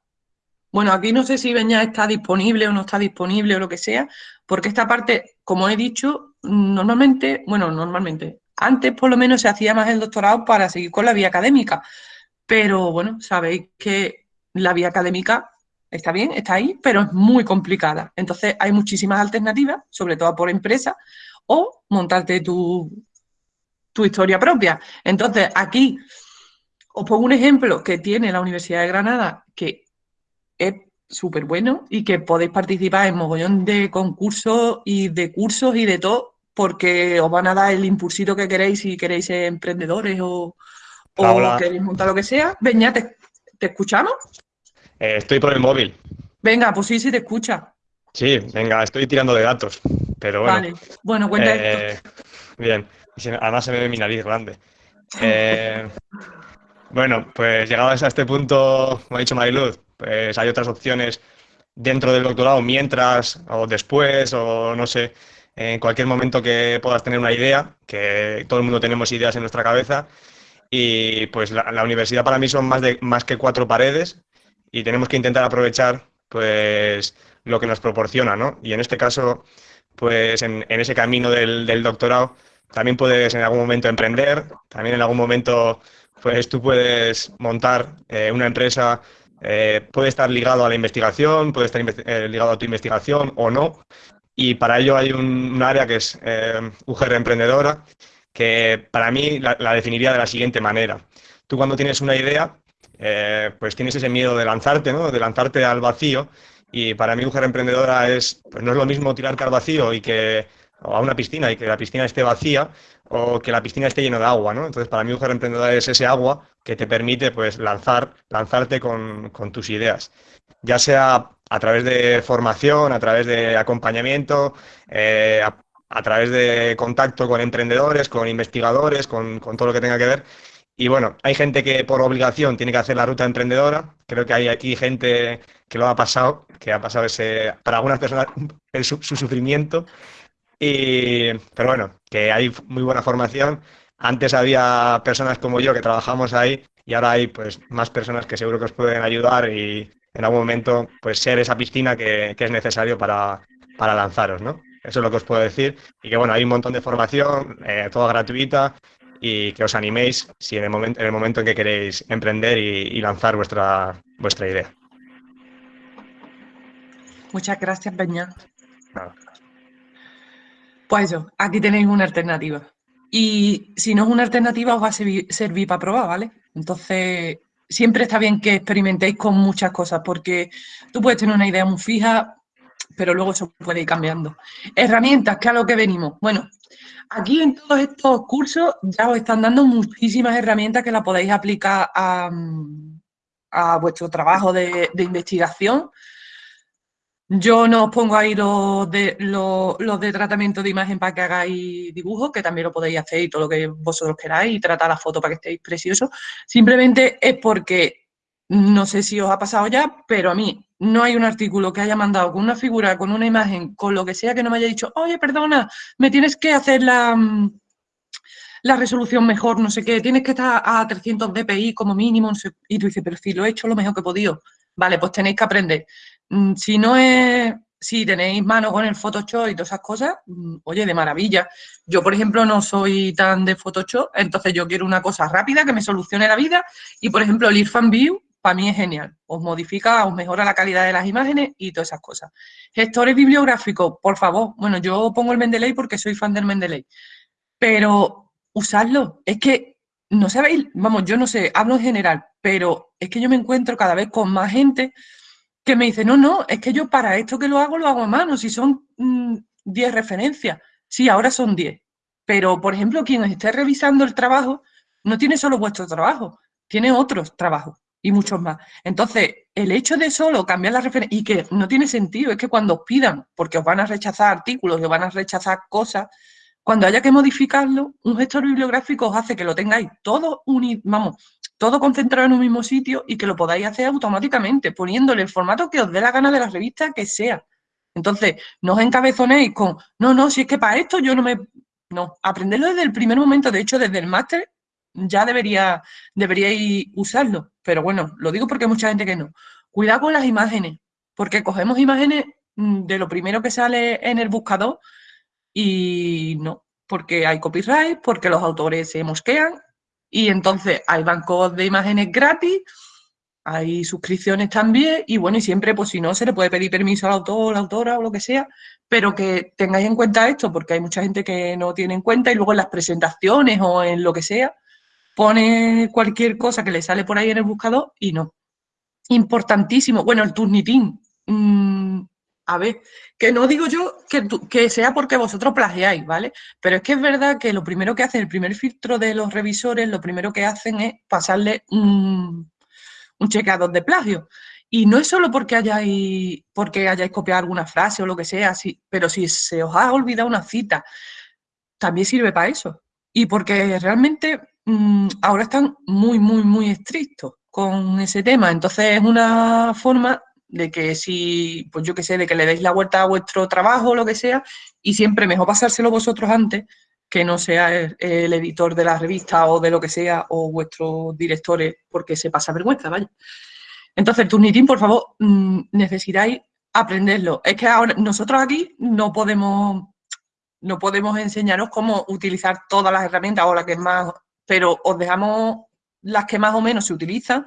B: Bueno, aquí no sé si Beña está disponible o no está disponible o lo que sea, porque esta parte, como he dicho, normalmente, bueno, normalmente, antes por lo menos se hacía más el doctorado para seguir con la vía académica, pero bueno, sabéis que la vía académica está bien, está ahí, pero es muy complicada. Entonces hay muchísimas alternativas, sobre todo por empresa, o montarte tu, tu historia propia. Entonces aquí os pongo un ejemplo que tiene la Universidad de Granada, que es súper bueno y que podéis participar en mogollón de concursos y de cursos y de todo porque os van a dar el impulsito que queréis si queréis ser emprendedores o, queréis montar lo que sea. Venga, ¿te, te escuchamos?
E: Eh, estoy por el móvil.
B: Venga, pues sí, sí te escucha.
E: Sí, venga, estoy tirando de datos. Pero bueno.
B: Vale, bueno, cuenta esto.
E: Eh, bien, además se me ve mi nariz grande. Eh, bueno, pues llegados a este punto, como ha dicho Mariluz, pues hay otras opciones dentro del doctorado, mientras o después, o no sé, en cualquier momento que puedas tener una idea, que todo el mundo tenemos ideas en nuestra cabeza, y pues la, universidad para mí son más, de, más que cuatro paredes y tenemos que intentar aprovechar pues lo que nos proporciona, ¿no? Y en este caso, pues en, en ese camino del, del doctorado también puedes en algún momento emprender, también en algún momento pues tú puedes montar eh, una empresa, eh, puede estar ligado a la investigación, puede estar eh, ligado a tu investigación o no. Y para ello hay un, área que es eh, UGR Emprendedora, que para mí la, definiría de la siguiente manera. Tú cuando tienes una idea, eh, pues tienes ese miedo de lanzarte, ¿no? De lanzarte al vacío. Y para mí UGR Emprendedora es, pues no es lo mismo tirarte al vacío y que o a una piscina y que la piscina esté vacía o que la piscina esté llena de agua, ¿no? Entonces, para mí, Mujer Emprendedora es ese agua que te permite, pues, lanzar, lanzarte con tus ideas. Ya sea a través de formación, a través de acompañamiento, eh, a, a través de contacto con emprendedores, con investigadores, con, con todo lo que tenga que ver. Y bueno, hay gente que por obligación tiene que hacer la ruta emprendedora. Creo que hay aquí gente que lo ha pasado, que ha pasado ese, para algunas personas, el su- su sufrimiento. Y, pero bueno, que hay muy buena formación. Antes había personas como yo que trabajamos ahí y ahora hay pues más personas que seguro que os pueden ayudar y en algún momento pues ser esa piscina que, que es necesario para, para lanzaros, ¿no? Eso es lo que os puedo decir. Y que bueno, hay un montón de formación, eh, toda gratuita y que os animéis si en el momento, en el momento en que queréis emprender y, y lanzar vuestra, vuestra idea.
B: Muchas gracias, Peña.
E: Nada.
B: Pues eso, aquí tenéis una alternativa. Y si no es una alternativa, os va a servir, servir para probar, ¿vale? Entonces, siempre está bien que experimentéis con muchas cosas, porque tú puedes tener una idea muy fija, pero luego eso puede ir cambiando. Herramientas, que a lo que venimos. Bueno, aquí en todos estos cursos ya os están dando muchísimas herramientas que las podéis aplicar a, vuestro trabajo de investigación. Yo no os pongo ahí los de, los, de tratamiento de imagen para que hagáis dibujos, que también lo podéis hacer y todo lo que vosotros queráis y tratar la foto para que estéis preciosos. Simplemente es porque, no sé si os ha pasado ya, pero a mí no hay un artículo que haya mandado con una figura, con una imagen, con lo que sea, que no me haya dicho, oye, perdona, me tienes que hacer la, la resolución mejor, no sé qué, tienes que estar a 300 dpi como mínimo, y tú dices, pero si lo he hecho lo mejor que he podido. Vale, pues tenéis que aprender. Mm, Si no es, si tenéis mano con el Photoshop y todas esas cosas, mm, oye, de maravilla. Yo, por ejemplo, no soy tan de Photoshop, entonces yo quiero una cosa rápida que me solucione la vida y, por ejemplo, el Irfan View para mí es genial. Os modifica, os mejora la calidad de las imágenes y todas esas cosas. Gestores bibliográficos, por favor. Bueno, yo pongo el Mendeley porque soy fan del Mendeley, pero usadlo. Es que no sabéis, vamos, yo no sé, hablo en general, pero es que yo me encuentro cada vez con más gente que me dice, no, no, es que yo para esto que lo hago, lo hago a mano, si son mm, 10 referencias, sí, ahora son 10, pero por ejemplo, quien esté revisando el trabajo no tiene solo vuestro trabajo, tiene otros trabajos y muchos más. Entonces, el hecho de solo cambiar la referencia, y que no tiene sentido, es que cuando os pidan, porque os van a rechazar artículos, os van a rechazar cosas, cuando haya que modificarlo, un gestor bibliográfico os hace que lo tengáis todo unido, vamos, todo concentrado en un mismo sitio y que lo podáis hacer automáticamente, poniéndole el formato que os dé la gana de la revista que sea. Entonces, no os encabezonéis con, no, no, si es que para esto yo no me... No, aprenderlo desde el primer momento, de hecho, desde el máster ya debería, deberíais usarlo. Pero bueno, lo digo porque hay mucha gente que no. Cuidado con las imágenes, porque cogemos imágenes mm, de lo primero que sale en el buscador y no, porque hay copyright, porque los autores se mosquean y entonces hay bancos de imágenes gratis, hay suscripciones también y bueno, y siempre pues si no se le puede pedir permiso al autor, la autora o lo que sea, pero que tengáis en cuenta esto porque hay mucha gente que no tiene en cuenta y luego en las presentaciones o en lo que sea pone cualquier cosa que le sale por ahí en el buscador y no. Importantísimo. Bueno, el Turnitin. A ver, que no digo yo que, sea porque vosotros plagiáis, ¿vale? Pero es que es verdad que lo primero que hacen, el primer filtro de los revisores, lo primero que hacen es pasarle un, un chequeador de plagio. Y no es solo porque hayáis, porque hayáis copiado alguna frase o lo que sea, sí, pero si se os ha olvidado una cita, también sirve para eso. Y porque realmente mm, ahora están muy, muy, muy estrictos con ese tema. Entonces es una forma de que si, pues yo qué sé, de que le deis la vuelta a vuestro trabajo o lo que sea, y siempre mejor pasárselo vosotros antes que no sea el, editor de la revista o de lo que sea, o vuestros directores, porque se pasa vergüenza, vaya. Entonces, Turnitin, por favor, mm, necesitáis aprenderlo. Es que ahora nosotros aquí no podemos, no podemos enseñaros cómo utilizar todas las herramientas o las que más, pero os dejamos las que más o menos se utilizan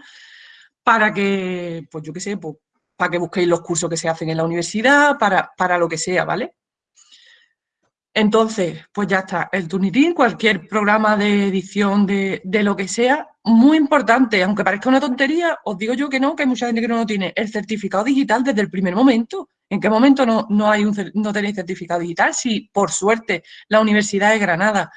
B: para que, pues yo qué sé, pues, para que busquéis los cursos que se hacen en la universidad, para, para lo que sea, ¿vale? Entonces, pues ya está, el Turnitin, cualquier programa de edición de, lo que sea, muy importante, aunque parezca una tontería, os digo yo que no, que hay mucha gente que no lo tiene, el certificado digital desde el primer momento. ¿En qué momento no, no, hay un, no tenéis certificado digital? Si, por suerte, la Universidad de Granada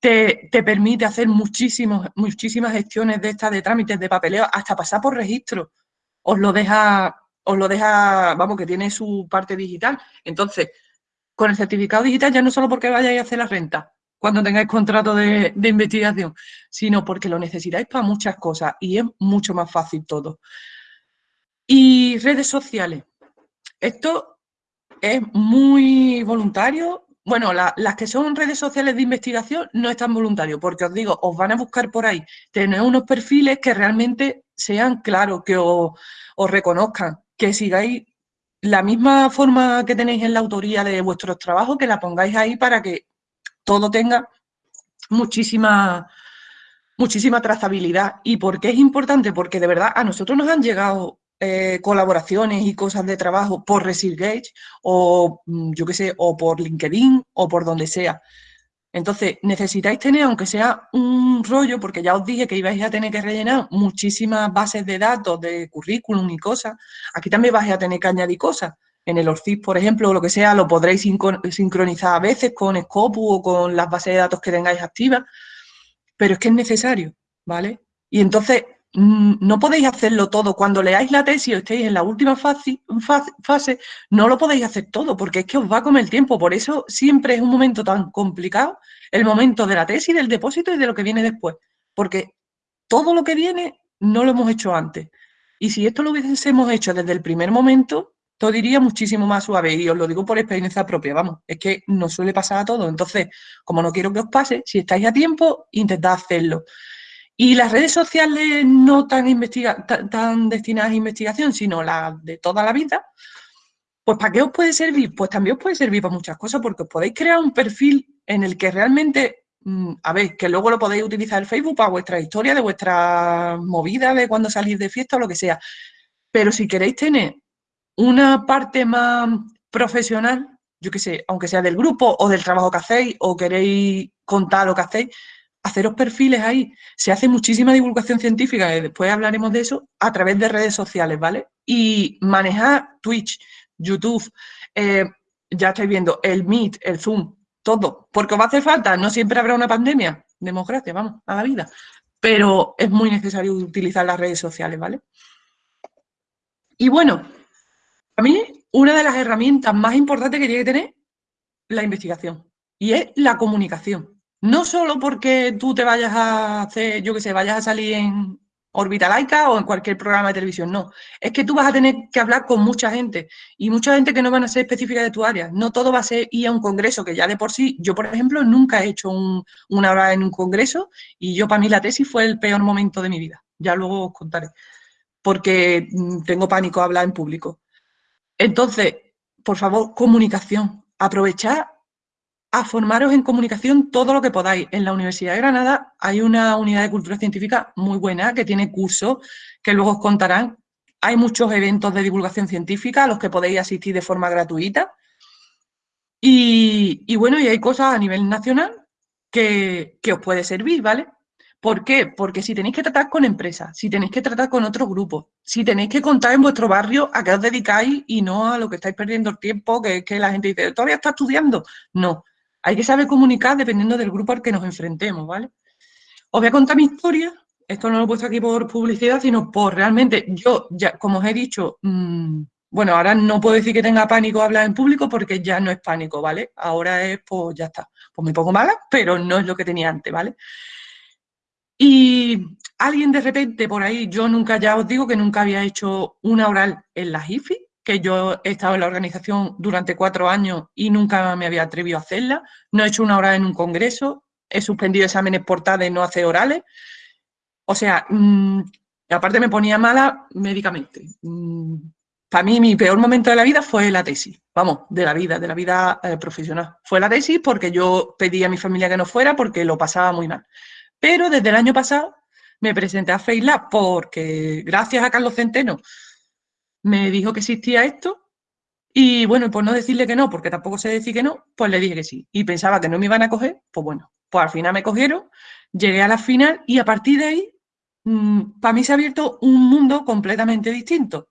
B: te, te permite hacer muchísimos, muchísimas gestiones de estas, de trámites, de papeleo, hasta pasar por registro, os lo deja, os lo deja, vamos, que tiene su parte digital. Entonces, con el certificado digital ya no solo porque vayáis a hacer la renta cuando tengáis contrato de, investigación, sino porque lo necesitáis para muchas cosas y es mucho más fácil todo. Y redes sociales. Esto es muy voluntario. Bueno, las que son redes sociales de investigación no es tan voluntario, porque os digo, os van a buscar por ahí, tener unos perfiles que realmente sean claros, que os reconozcan, que sigáis la misma forma que tenéis en la autoría de vuestros trabajos, que la pongáis ahí para que todo tenga muchísima, muchísima trazabilidad. ¿Y por qué es importante? Porque de verdad a nosotros nos han llegado eh, colaboraciones y cosas de trabajo por ResearchGate o mm, yo qué sé, o por LinkedIn o por donde sea. Entonces, necesitáis tener, aunque sea un rollo, porque ya os dije que ibais a tener que rellenar muchísimas bases de datos de currículum y cosas, aquí también vais a tener que añadir cosas. En el ORCID, por ejemplo, o lo que sea, lo podréis sincronizar a veces con Scopus o con las bases de datos que tengáis activas, pero es que es necesario, ¿vale? Y entonces, no podéis hacerlo todo. Cuando leáis la tesis o estéis en la última fase, no lo podéis hacer todo, porque es que os va a comer el tiempo. Por eso siempre es un momento tan complicado, el momento de la tesis, del depósito y de lo que viene después. Porque todo lo que viene no lo hemos hecho antes. Y si esto lo hubiésemos hecho desde el primer momento, todo iría muchísimo más suave. Y os lo digo por experiencia propia, vamos, es que nos suele pasar a todos. Entonces, como no quiero que os pase, si estáis a tiempo, intentad hacerlo. Y las redes sociales no tan, tan, destinadas a investigación, sino las de toda la vida, pues ¿para qué os puede servir? Pues también os puede servir para muchas cosas, porque os podéis crear un perfil en el que realmente, mm, a ver, que luego lo podéis utilizar el Facebook para vuestra historia, de vuestra movida, de cuando salís de fiesta o lo que sea. Pero si queréis tener una parte más profesional, yo qué sé, aunque sea del grupo o del trabajo que hacéis, o queréis contar lo que hacéis, haceros perfiles ahí. Se hace muchísima divulgación científica, y después hablaremos de eso, a través de redes sociales, ¿vale? Y manejar Twitch, YouTube, eh, ya estáis viendo, el Meet, el Zoom, todo. Porque os va a hacer falta, no siempre habrá una pandemia, democracia, vamos, a la vida. Pero es muy necesario utilizar las redes sociales, ¿vale? Y bueno, a mí una de las herramientas más importantes que tiene que tener la investigación y es la comunicación. No solo porque tú te vayas a hacer, yo que sé, vayas a salir en órbita laica o en cualquier programa de televisión, no. Es que tú vas a tener que hablar con mucha gente y mucha gente que no van a ser específica de tu área. No todo va a ser ir a un congreso, que ya de por sí, yo por ejemplo nunca he hecho una hora en un congreso y yo para mí la tesis fue el peor momento de mi vida. Ya luego os contaré. Porque mm, tengo pánico a hablar en público. Entonces, por favor, comunicación. Aprovechad a formaros en comunicación todo lo que podáis. En la Universidad de Granada hay una unidad de cultura científica muy buena que tiene cursos que luego os contarán. Hay muchos eventos de divulgación científica a los que podéis asistir de forma gratuita. Y, bueno, y hay cosas a nivel nacional que, os puede servir, ¿vale? ¿Por qué? Porque si tenéis que tratar con empresas, si tenéis que tratar con otros grupos, si tenéis que contar en vuestro barrio a qué os dedicáis y no a lo que estáis perdiendo el tiempo, que es que la gente dice, ¿todavía está estudiando? No, hay que saber comunicar dependiendo del grupo al que nos enfrentemos, ¿vale? Os voy a contar mi historia, esto no lo he puesto aquí por publicidad, sino por realmente, yo, ya, como os he dicho, mmm, bueno, ahora no puedo decir que tenga pánico hablar en público porque ya no es pánico, ¿vale? Ahora es, pues ya está, pues me pongo mala, pero no es lo que tenía antes, ¿vale? Y alguien de repente por ahí, yo nunca, ya os digo que nunca había hecho una oral en la IFI, que yo he estado en la organización durante cuatro años y nunca me había atrevido a hacerla. No he hecho una oral en un congreso, he suspendido exámenes por de no hacer orales. O sea, mmm, aparte me ponía mala médicamente. Mmm, para mí mi peor momento de la vida fue la tesis, vamos, de la vida, de la vida eh, profesional. Fue la tesis porque yo pedí a mi familia que no fuera porque lo pasaba muy mal. Pero desde el año pasado me presenté a FaceLab porque gracias a Carlos Centeno me dijo que existía esto y bueno, por no decirle que no, porque tampoco sé decir que no, pues le dije que sí. Y pensaba que no me iban a coger, pues bueno, pues al final me cogieron, llegué a la final y a partir de ahí, mmm, para mí se ha abierto un mundo completamente distinto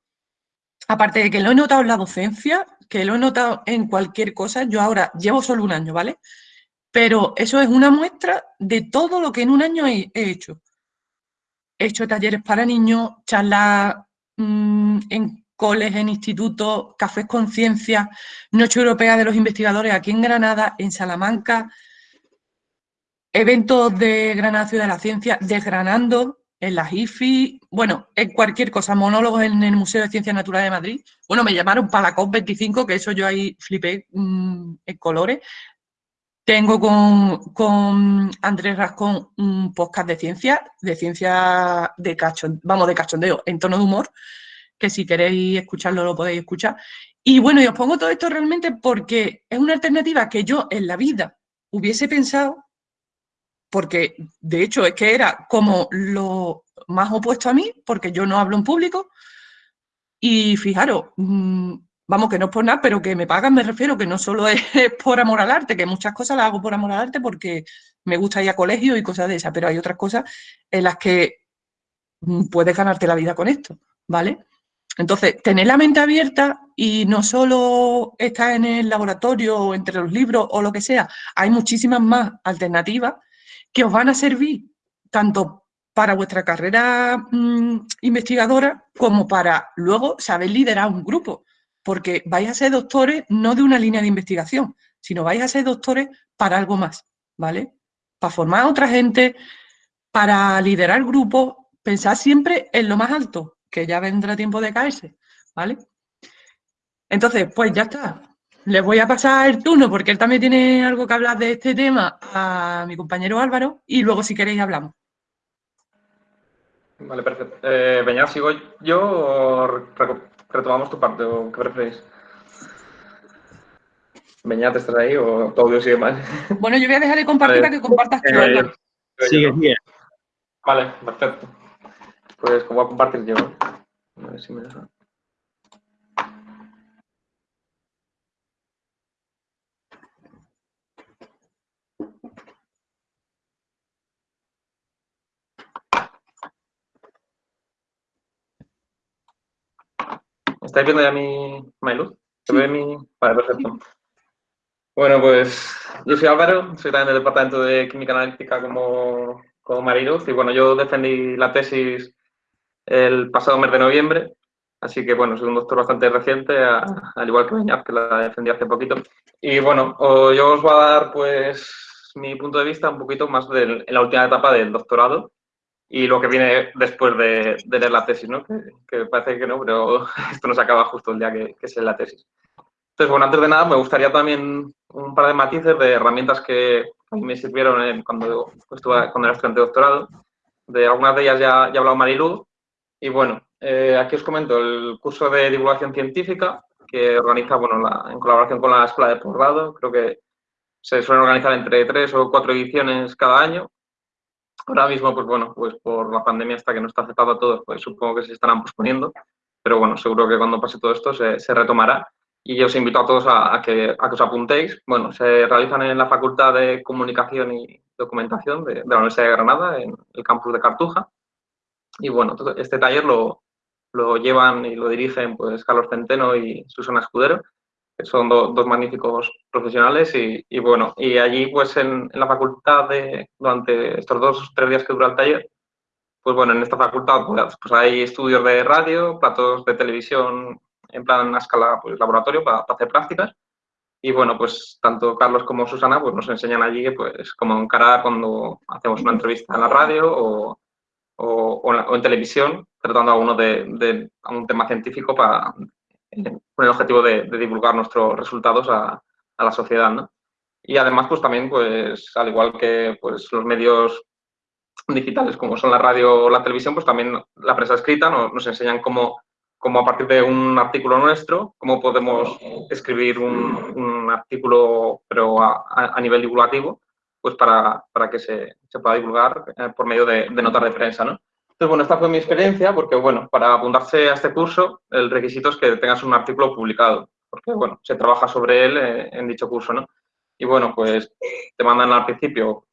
B: aparte de que lo he notado en la docencia, que lo he notado en cualquier cosa, yo ahora llevo solo un año, ¿vale? Pero eso es una muestra de todo lo que en un año he, hecho. He hecho talleres para niños, charlas mmm, en coles, en institutos, cafés con ciencia, Noche Europea de los Investigadores aquí en Granada, en Salamanca, eventos de Granada Ciudad de la Ciencia, desgranando en las IFI, bueno, en cualquier cosa, monólogos en el Museo de Ciencias Naturales de Madrid. Bueno, me llamaron para la COP25, que eso yo ahí flipé mmm, en colores. Tengo con, con, Andrés Rascón un podcast de ciencia, de ciencia de cachondeo, vamos, de cachondeo, en tono de humor, que si queréis escucharlo lo podéis escuchar. Y bueno, y os pongo todo esto realmente porque es una alternativa que yo en la vida hubiese pensado porque de hecho es que era como lo más opuesto a mí, porque yo no hablo en público, y fijaros, mmm, vamos, que no es por nada, pero que me pagan, me refiero, que no solo es por amor al arte, que muchas cosas las hago por amor al arte porque me gusta ir a colegio y cosas de esas, pero hay otras cosas en las que mm, puedes ganarte la vida con esto, ¿vale? Entonces, tener la mente abierta y no solo estar en el laboratorio o entre los libros o lo que sea, hay muchísimas más alternativas que os van a servir tanto para vuestra carrera mmm, investigadora como para luego saber liderar un grupo, porque vais a ser doctores no de una línea de investigación, sino vais a ser doctores para algo más, ¿vale? Para formar a otra gente, para liderar grupos, pensar siempre en lo más alto, que ya vendrá tiempo de caerse, ¿vale? Entonces, pues ya está. Les voy a pasar el turno porque él también tiene algo que hablar de este tema a mi compañero Álvaro y luego si queréis hablamos.
C: Vale, perfecto. Eh, ¿sigo yo retomamos tu parte o qué preferís? Beñat, ¿estás ahí o tu audio sigue mal?
B: Bueno, yo voy a dejar de compartir para que compartas tú, Álvaro.
E: Sigue bien.
C: Vale, perfecto. Pues como voy a compartir yo. A ver si me deja. ¿Estáis viendo ya mi, mi luz? ¿Se ve mi...? Vale, perfecto. Bueno, pues yo soy Álvaro, soy también del Departamento de Química Analítica como, como Mariluz y bueno, yo defendí la tesis el pasado mes de noviembre, así que bueno, soy un doctor bastante reciente, a, al igual que Beñat, que la defendí hace poquito. Y bueno, yo os voy a dar pues mi punto de vista un poquito más de, en la última etapa del doctorado, y lo que viene después de, de leer la tesis, ¿no? Que, que, parece que no, pero esto no se acaba justo el día que, que se la tesis. Entonces, bueno, antes de nada me gustaría también un par de matices de herramientas que a mí me sirvieron en, cuando estuve cuando era estudiante de doctorado. De algunas de ellas ya, ya ha hablado Mariluz. Y bueno, eh, aquí os comento el curso de divulgación científica que organiza, bueno, la, en colaboración con la Escuela de Posgrado. Creo que se suelen organizar entre tres o cuatro ediciones cada año Ahora mismo, pues bueno, pues por la pandemia hasta que no está aceptado a todos, pues supongo que se estarán posponiendo, pero bueno, seguro que cuando pase todo esto se, retomará. y os invito a todos a, que, os apuntéis. Bueno, se realizan en la Facultad de Comunicación y Documentación de, la Universidad de Granada, en el campus de Cartuja. Y bueno, este taller lo, lo llevan y lo dirigen pues Carlos Centeno y Susana Escudero, son dos magníficos profesionales y, y, bueno, y allí pues en, la facultad durante estos dos tres días que dura el taller, pues bueno, en esta facultad pues, pues hay estudios de radio, platos de televisión en plan a escala pues, laboratorio para, hacer prácticas. Y bueno, pues tanto Carlos como Susana pues, nos enseñan allí pues, cómo encarar cuando hacemos una entrevista en la radio o, o, en, televisión, tratando alguno de, de, un tema científico para, con el objetivo de, divulgar nuestros resultados a, a, la sociedad. ¿no? Y además, pues también, pues al igual que pues, los medios digitales como son la radio o la televisión, pues también la prensa escrita nos, nos enseñan cómo como a partir de un artículo nuestro, cómo podemos escribir un, artículo, pero a, nivel divulgativo, pues para, para que se, se, pueda divulgar eh, por medio de, notas de prensa, ¿no? Entonces, bueno, esta fue mi experiencia, porque, bueno, para apuntarse a este curso, el requisito es que tengas un artículo publicado, porque, bueno, se trabaja sobre él eh, en dicho curso, ¿no? Y, bueno, pues te mandan al principio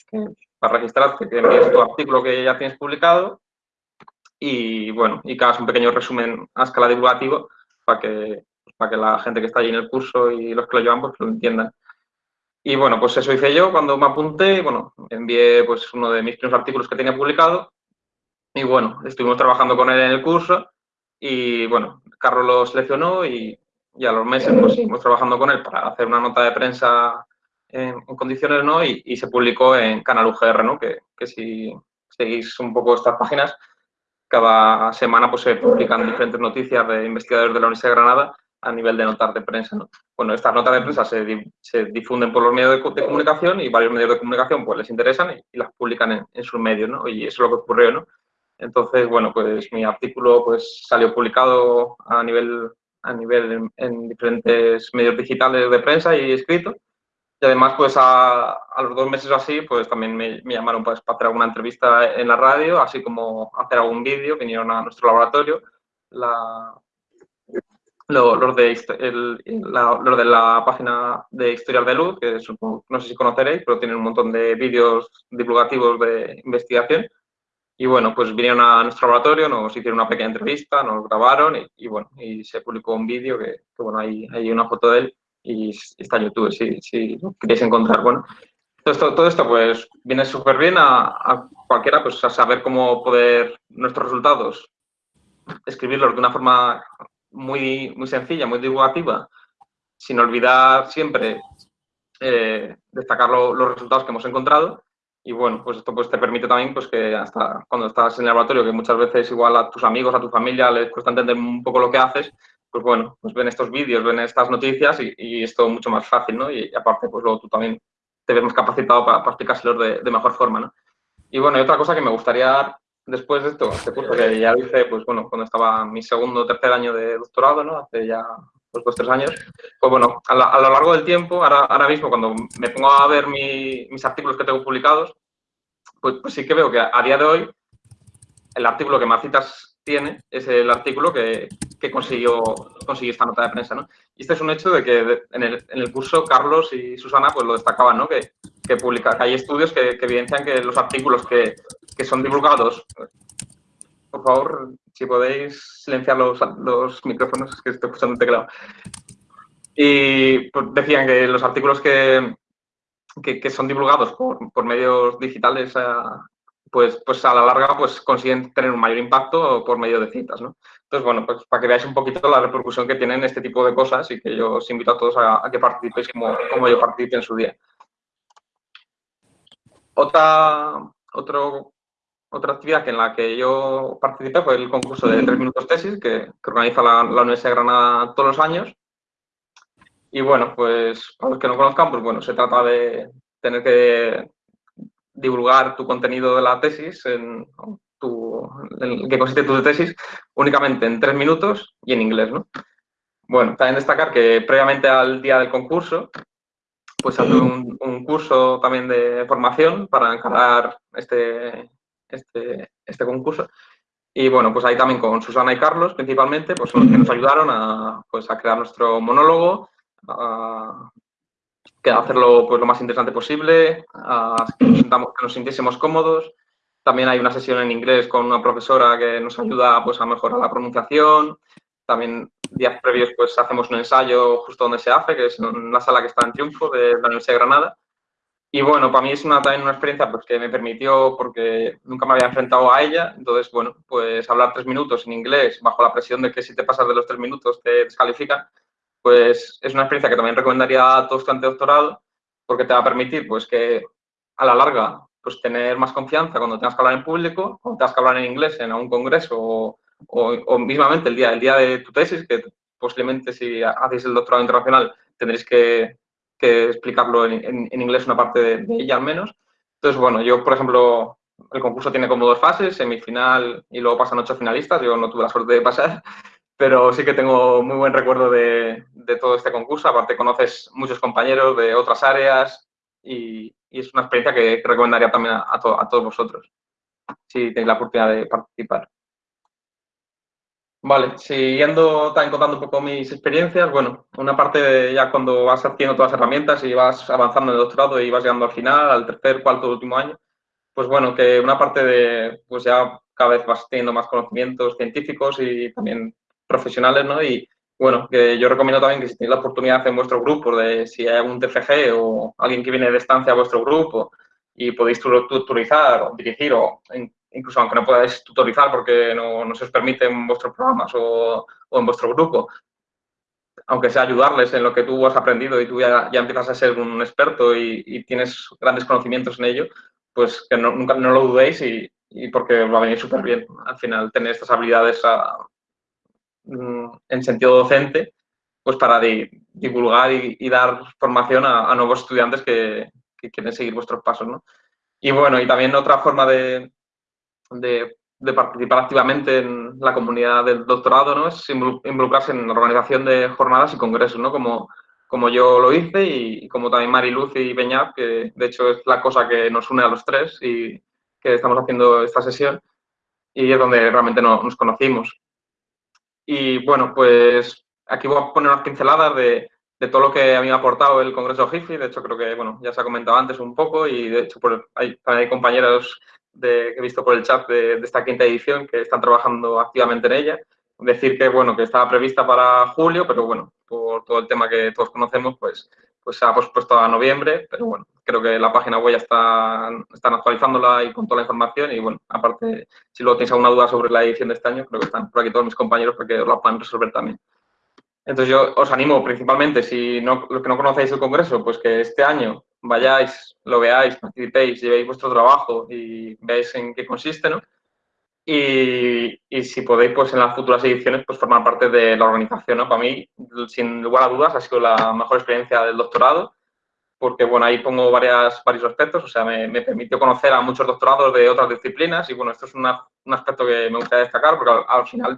C: para registrarte que envíes tu artículo que ya tienes publicado y bueno, y cada un pequeño resumen a escala divulgativa para que, para que la gente que está allí en el curso y los que lo llevan pues lo entiendan. Y bueno, pues eso hice yo cuando me apunté, bueno, envié pues uno de mis primeros artículos que tenía publicado y bueno, estuvimos trabajando con él en el curso y bueno, Carlos lo seleccionó y, y a los meses pues seguimos trabajando con él para hacer una nota de prensa en, condiciones, ¿no? Y, y, se publicó en Canal UGR, ¿no? Que, que si seguís un poco estas páginas, cada semana pues, se publican diferentes noticias de investigadores de la Universidad de Granada a nivel de notas de prensa. ¿no? Bueno, estas notas de prensa se, se difunden por los medios de, comunicación y varios medios de comunicación pues les interesan y, las publican en, sus medios, ¿no? Y eso es lo que ocurrió, ¿no? Entonces, bueno, pues mi artículo pues salió publicado a nivel, a nivel en diferentes medios digitales de prensa y escrito y además, pues a, a, los dos meses así, pues también me, me, llamaron pues, para hacer alguna entrevista en la radio, así como hacer algún vídeo, vinieron a nuestro laboratorio. La, los, de, el, la, los de la página de Historial de Luz, que no sé si conoceréis, pero tienen un montón de vídeos divulgativos de investigación. Y bueno, pues vinieron a nuestro laboratorio, nos hicieron una pequeña entrevista, nos grabaron y, y bueno, y se publicó un vídeo que, que, bueno, hay, hay una foto de él y está en YouTube si, si lo queréis encontrar. Bueno, todo esto, todo esto pues viene súper bien a, cualquiera pues a saber cómo poder nuestros resultados escribirlos de una forma muy, muy sencilla, muy divulgativa, sin olvidar siempre eh, destacar los resultados que hemos encontrado. Y bueno, pues esto pues te permite también pues que hasta cuando estás en el laboratorio, que muchas veces igual a tus amigos, a tu familia les cuesta entender un poco lo que haces, pues bueno, pues ven estos vídeos, ven estas noticias y, y, es todo mucho más fácil, ¿no? Y, aparte, pues luego tú también te ves más capacitado para, para de, mejor forma, ¿no? Y bueno, y otra cosa que me gustaría después de esto, este curso que ya hice, pues bueno, cuando estaba mi segundo o tercer año de doctorado, ¿no? Hace ya pues, dos, tres años, pues bueno, a, lo largo del tiempo, ahora, ahora mismo cuando me pongo a ver mi, mis artículos que tengo publicados, pues, pues sí que veo que a día de hoy el artículo que más citas tiene es el artículo que, que consiguió, consiguió esta nota de prensa. ¿no? Y este es un hecho de que en el, en el curso Carlos y Susana pues lo destacaban, ¿no? que, que, publica, que hay estudios que, evidencian que los artículos que, son divulgados, por favor, si podéis silenciar los, los micrófonos, que estoy escuchando el teclado. Y pues, decían que los artículos que, que, son divulgados por, por medios digitales pues, pues a la larga pues consiguen tener un mayor impacto por medio de citas, ¿no? Entonces, bueno, pues para que veáis un poquito la repercusión que tienen este tipo de cosas y que yo os invito a todos a, a que participéis como, como, yo participé en su día. Otra, otro, otra actividad que en la que yo participé fue el concurso de tres minutos tesis que, que organiza la, la Universidad de Granada todos los años. Y bueno, pues para los que no conozcan, pues bueno, se trata de tener que divulgar tu contenido de la tesis, en, tu, en que consiste tu tesis, únicamente en tres minutos y en inglés, ¿no? Bueno, también destacar que previamente al día del concurso, pues hace un, un curso también de formación para encarar este, este, este concurso. Y bueno, pues ahí también con Susana y Carlos principalmente, pues son los que nos ayudaron a, pues, a crear nuestro monólogo, a, hacerlo pues, lo más interesante posible, a que nos, sintamos, que nos sintiésemos cómodos. También hay una sesión en inglés con una profesora que nos ayuda pues, a mejorar la pronunciación. También días previos pues hacemos un ensayo justo donde se hace, que es en la sala que está en Triunfo de la Universidad de Granada. Y bueno, para mí es una, también una experiencia pues, que me permitió, porque nunca me había enfrentado a ella, entonces, bueno, pues hablar tres minutos en inglés bajo la presión de que si te pasas de los tres minutos te descalifican, pues es una experiencia que también recomendaría a todo estudiante de doctorado, porque te va a permitir pues que a la larga pues tener más confianza cuando tengas que hablar en público, cuando tengas que hablar en inglés en un congreso o, o, mismamente el día, el día de tu tesis, que posiblemente si hacéis el doctorado internacional tendréis que, que explicarlo en, en, inglés una parte de, de, ella al menos. Entonces, bueno, yo, por ejemplo, el concurso tiene como dos fases, semifinal y luego pasan ocho finalistas. Yo no tuve la suerte de pasar, pero sí que tengo muy buen recuerdo de, de todo este concurso. Aparte, conoces muchos compañeros de otras áreas y, y es una experiencia que, recomendaría también a, a, to, a todos vosotros, si tenéis la oportunidad de participar. Vale, siguiendo también contando un poco mis experiencias, bueno, una parte de ya cuando vas haciendo todas las herramientas y vas avanzando en el doctorado y vas llegando al final, al tercer, cuarto, último año, pues bueno, que una parte de, pues ya cada vez vas teniendo más conocimientos científicos y también profesionales, ¿no? Y bueno, que yo recomiendo también que si tenéis la oportunidad en vuestro grupo de si hay algún TFG o alguien que viene de estancia a vuestro grupo y podéis tutorizar o dirigir o incluso aunque no podáis tutorizar porque no, no se os permite en vuestros programas o, o, en vuestro grupo, aunque sea ayudarles en lo que tú has aprendido y tú ya, ya empiezas a ser un experto y, y, tienes grandes conocimientos en ello, pues que no, nunca no lo dudéis y, y porque va a venir súper bien al final tener estas habilidades a, mm, en sentido docente, pues para di, divulgar y, y, dar formación a, a nuevos estudiantes que, que, quieren seguir vuestros pasos, ¿no? Y bueno, y también otra forma de, de, participar activamente en la comunidad del doctorado, ¿no? Es involucrarse en la organización de jornadas y congresos, ¿no? Como, como yo lo hice y, como también Mariluz y Beñat, que de hecho es la cosa que nos une a los tres y que estamos haciendo esta sesión y es donde realmente no, nos conocimos. Y bueno, pues aquí voy a poner unas pinceladas de, de todo lo que a mí me ha aportado el Congreso GIFI. De hecho, creo que bueno, ya se ha comentado antes un poco y de hecho hay, hay compañeros de, que he visto por el chat de, de, esta quinta edición que están trabajando activamente en ella. Decir que, bueno, que estaba prevista para julio, pero bueno, por todo el tema que todos conocemos, pues, pues se ha pospuesto a noviembre, pero bueno, creo que la página web ya está, están actualizándola y con toda la información y bueno, aparte, si luego tenéis alguna duda sobre la edición de este año, creo que están por aquí todos mis compañeros para que os la puedan resolver también. Entonces yo os animo principalmente, si no, los que no conocéis el Congreso, pues que este año vayáis, lo veáis, participéis, llevéis vuestro trabajo y veáis en qué consiste, ¿no? Y, y, si podéis, pues en las futuras ediciones, pues formar parte de la organización, ¿no? Para mí, sin lugar a dudas, ha sido la mejor experiencia del doctorado, porque, bueno, ahí pongo varias, varios aspectos, o sea, me, me permitió conocer a muchos doctorados de otras disciplinas y, bueno, esto es una, un aspecto que me gustaría destacar, porque al, al final,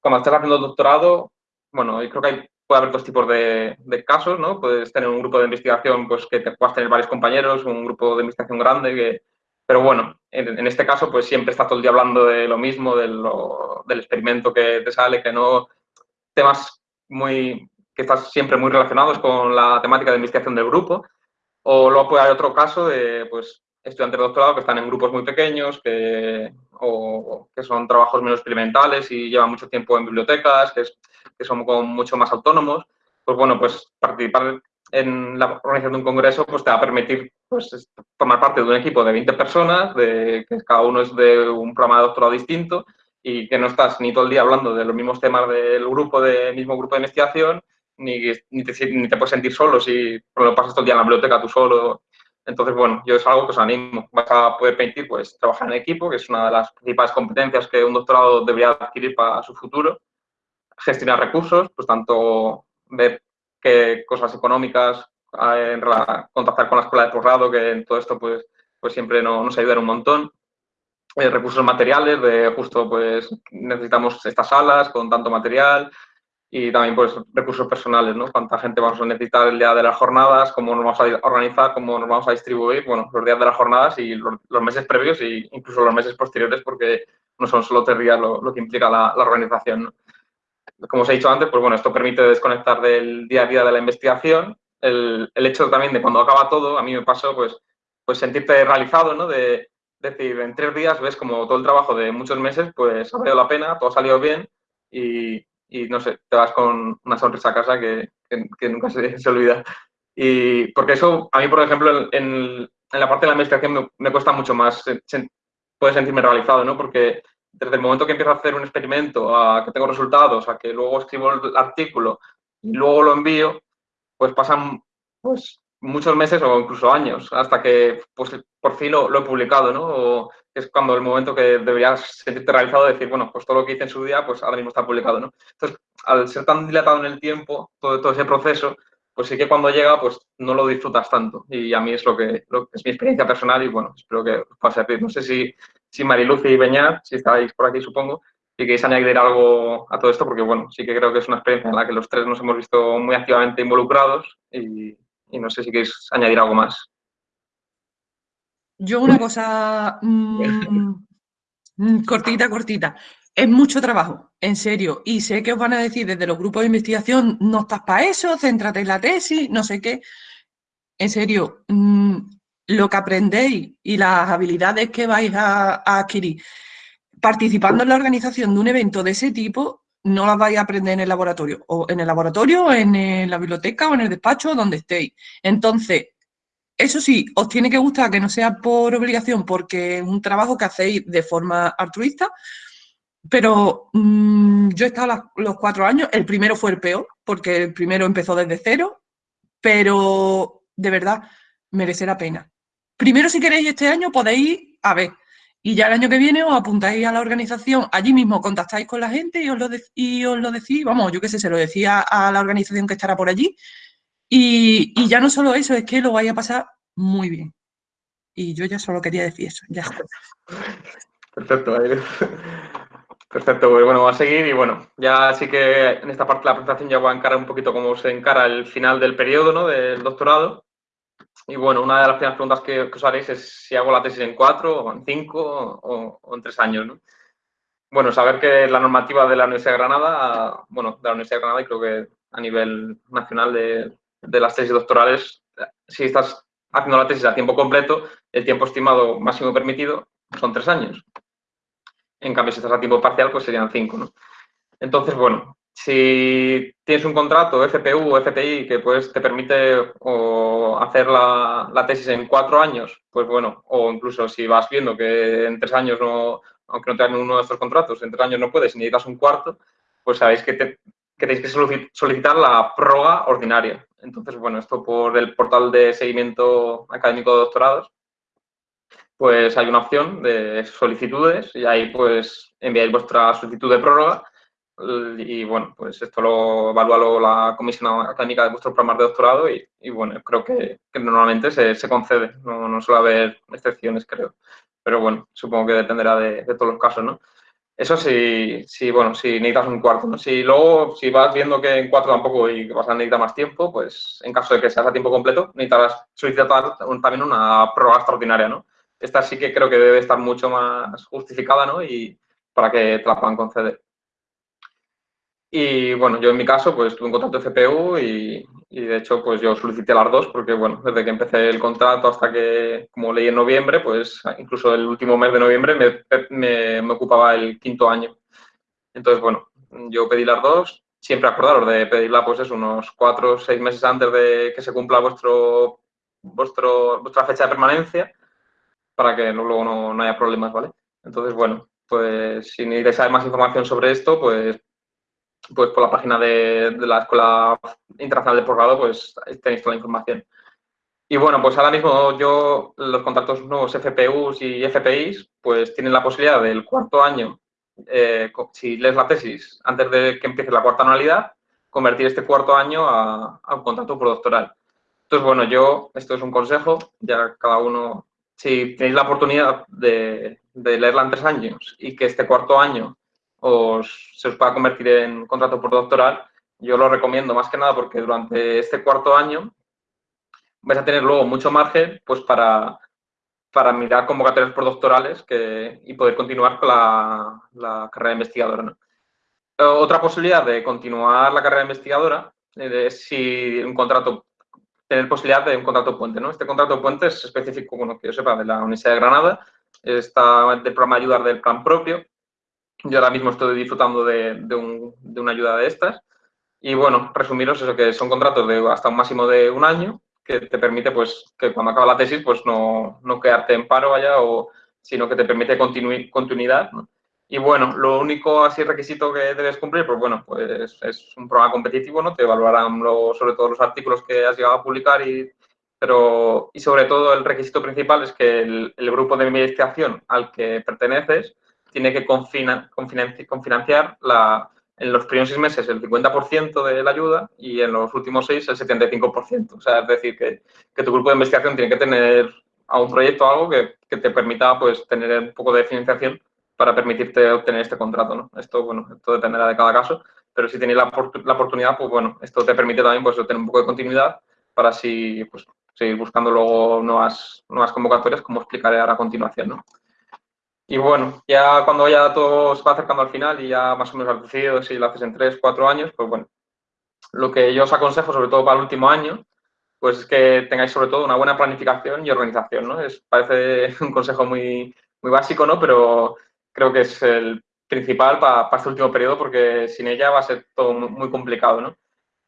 C: cuando estás haciendo doctorado, bueno, yo creo que hay puede haber dos tipos de, de, casos, ¿no? Puedes tener un grupo de investigación pues, que te puedas tener varios compañeros, un grupo de investigación grande, que, pero bueno, en, en, este caso pues siempre estás todo el día hablando de lo mismo, de lo, del experimento que te sale, que no temas muy que estás siempre muy relacionados con la temática de investigación del grupo, o luego puede haber otro caso de pues estudiantes de doctorado que están en grupos muy pequeños, que, o, que son trabajos menos experimentales y llevan mucho tiempo en bibliotecas, que, es, son mucho más autónomos, pues bueno, pues participar en la organización de un congreso pues te va a permitir pues, formar parte de un equipo de 20 personas, de, que cada uno es de un programa de doctorado distinto y que no estás ni todo el día hablando de los mismos temas del grupo, del mismo grupo de investigación, ni, ni, te, ni te puedes sentir solo si lo pasas todo el día en la biblioteca tú solo entonces, bueno, yo es algo que os animo. Vas a poder permitir pues, trabajar en equipo, que es una de las principales competencias que un doctorado debería adquirir para su futuro. Gestionar recursos, pues tanto ver qué cosas económicas, eh, en contactar con la escuela de posgrado, que en todo esto pues, pues siempre no, nos ayuda un montón. Eh, recursos materiales, de justo pues necesitamos estas salas con tanto material, y también pues recursos personales, ¿no? Cuánta gente vamos a necesitar el día de las jornadas, cómo nos vamos a organizar, cómo nos vamos a distribuir, bueno, los días de las jornadas y los, los meses previos e incluso los meses posteriores porque no son solo tres días lo, que implica la, organización. Como os he dicho antes, pues bueno, esto permite desconectar del día a día de la investigación. El, el hecho también de cuando acaba todo, a mí me pasó pues, pues sentirte realizado, ¿no? De, decir, en tres días ves como todo el trabajo de muchos meses, pues ha valido la pena, todo ha salido bien y, y no sé, te vas con una sonrisa a casa que, que, nunca se, se, olvida. Y porque eso, a mí, por ejemplo, en, en la parte de la investigación me, cuesta mucho más, puede sentirme realizado, ¿no? Porque desde el momento que empiezo a hacer un experimento, a que tengo resultados, a que luego escribo el artículo y luego lo envío, pues pasan pues, muchos meses o incluso años hasta que pues, por fin lo, he publicado, ¿no? O es cuando el momento que deberías sentirte realizado decir, bueno, pues todo lo que hice en su día, pues ahora mismo está publicado, ¿no? Entonces, al ser tan dilatado en el tiempo, todo, todo ese proceso, pues sí que cuando llega, pues no lo disfrutas tanto. Y a mí es lo que, es mi experiencia personal y bueno, espero que os pase a ti. No sé si, si Mariluz y Beñat, si estáis por aquí, supongo, si queréis añadir algo a todo esto, porque bueno, sí que creo que es una experiencia en la que los tres nos hemos visto muy activamente involucrados y, y no sé si queréis añadir algo más.
B: Yo una cosa mm, mm, cortita, cortita es mucho trabajo, en serio. Y sé que os van a decir desde los grupos de investigación, no estás para eso, céntrate en la tesis, no sé qué. En serio, mm, lo que aprendéis y las habilidades que vais a, adquirir participando en la organización de un evento de ese tipo, no las vais a aprender en el laboratorio, o en el laboratorio, en la biblioteca, o en el despacho, donde estéis. Entonces, eso sí, os tiene que gustar que no sea por obligación, porque es un trabajo que hacéis de forma altruista, pero mm, yo he estado los cuatro años, el primero fue el peor, porque el primero empezó desde cero, pero de verdad merece la pena. Primero, si queréis este año, podéis a ver, y ya el año que viene os apuntáis a la organización, allí mismo contactáis con la gente y os lo, y os lo decís, vamos, yo qué sé, se lo decía a la organización que estará por allí, y, ya no solo eso, es que lo vais a pasar muy bien. Y yo ya solo quería decir eso, ya
C: Perfecto, Perfecto, pues bueno, va a seguir y bueno, ya sí que en esta parte de la presentación ya voy a encarar un poquito cómo se encara el final del periodo ¿no? del doctorado. Y bueno, una de las primeras preguntas que, os haréis es si hago la tesis en cuatro, o en cinco, o, en tres años. ¿no? Bueno, saber que la normativa de la Universidad de Granada, bueno, de la Universidad de Granada y creo que a nivel nacional de, de las tesis doctorales, si estás haciendo la tesis a tiempo completo, el tiempo estimado máximo permitido son tres años. En cambio, si estás a tiempo parcial, pues serían cinco, ¿no? Entonces, bueno, si tienes un contrato FPU o FPI que pues te permite o hacer la, la, tesis en cuatro años, pues bueno, o incluso si vas viendo que en tres años no, aunque no te uno de estos contratos, en tres años no puedes y necesitas un cuarto, pues sabéis que, te, que tenéis que solicitar la prórroga ordinaria. Entonces, bueno, esto por el portal de seguimiento académico de doctorados, pues hay una opción de solicitudes y ahí pues enviáis vuestra solicitud de prórroga y bueno, pues esto lo evalúa la comisión académica de vuestro programa de doctorado y, bueno, creo que, normalmente se, concede, no, no, suele haber excepciones, creo. Pero bueno, supongo que dependerá de, todos los casos, ¿no? Eso sí, sí, bueno, si necesitas un cuarto, ¿no? Si luego, si vas viendo que en cuatro tampoco y vas a necesitar más tiempo, pues en caso de que seas a tiempo completo, necesitarás solicitar también una prórroga extraordinaria, ¿no? esta sí que creo que debe estar mucho más justificada, ¿no? Y para que te la puedan conceder. Y bueno, yo en mi caso, pues tuve un contrato de CPU y, de hecho, pues yo solicité las dos porque, bueno, desde que empecé el contrato hasta que, como leí en noviembre, pues incluso el último mes de noviembre me, me, ocupaba el quinto año. Entonces, bueno, yo pedí las dos. Siempre acordaros de pedirla, pues es unos cuatro o seis meses antes de que se cumpla vuestro, vuestro, vuestra fecha de permanencia para que luego no, no haya problemas, ¿vale? Entonces, bueno, pues si necesitáis más información sobre esto, pues, pues por la página de, la Escuela Internacional de Posgrado, pues tenéis toda la información. Y bueno, pues ahora mismo yo, los contratos nuevos FPUs y FPIs, pues tienen la posibilidad del cuarto año, eh, si lees la tesis antes de que empiece la cuarta anualidad, convertir este cuarto año a, a un contrato postdoctoral. Entonces, bueno, yo, esto es un consejo, ya cada uno si tenéis la oportunidad de, leerla en tres años y que este cuarto año os, se os pueda convertir en contrato por doctoral, yo lo recomiendo más que nada porque durante este cuarto año vais a tener luego mucho margen pues para, para mirar convocatorias postdoctorales que, y poder continuar con la, la carrera investigadora. Otra posibilidad de continuar la carrera investigadora eh, es si un contrato, tener posibilidad de un contrato puente. ¿no? Este contrato puente es específico, bueno, que yo sepa, de la Universidad de Granada, está del programa ayudar del plan propio. Yo ahora mismo estoy disfrutando de, de, un, de una ayuda de estas. Y bueno, resumiros eso, que son contratos de hasta un máximo de un año que te permite, pues, que cuando acaba la tesis, pues no, no quedarte en paro allá, o, sino que te permite continuidad. Y bueno, lo único así requisito que debes cumplir, pues bueno, pues es un programa competitivo, ¿no? Te evaluarán sobre todo los artículos que has llegado a publicar y, pero, y sobre todo el requisito principal es que el, grupo de investigación al que perteneces tiene que confinanciar la, en los primeros seis meses el 50% de la ayuda y en los últimos seis el 75%. O sea, es decir, que, que tu grupo de investigación tiene que tener a un proyecto algo que, que, te permita pues, tener un poco de financiación para permitirte obtener este contrato. ¿no? Esto, bueno, esto dependerá de cada caso, pero si tenéis la, la, oportunidad, pues bueno, esto te permite también pues, tener un poco de continuidad para así pues, seguir buscando luego nuevas, nuevas convocatorias, como explicaré ahora a continuación. ¿no? Y bueno, ya cuando ya todo se va acercando al final y ya más o menos has decidido si lo haces en tres, cuatro años, pues bueno, lo que yo os aconsejo, sobre todo para el último año, pues es que tengáis sobre todo una buena planificación y organización, ¿no? Es, parece un consejo muy, muy básico, ¿no? Pero creo que es el principal para, este último periodo porque sin ella va a ser todo muy, muy complicado, ¿no?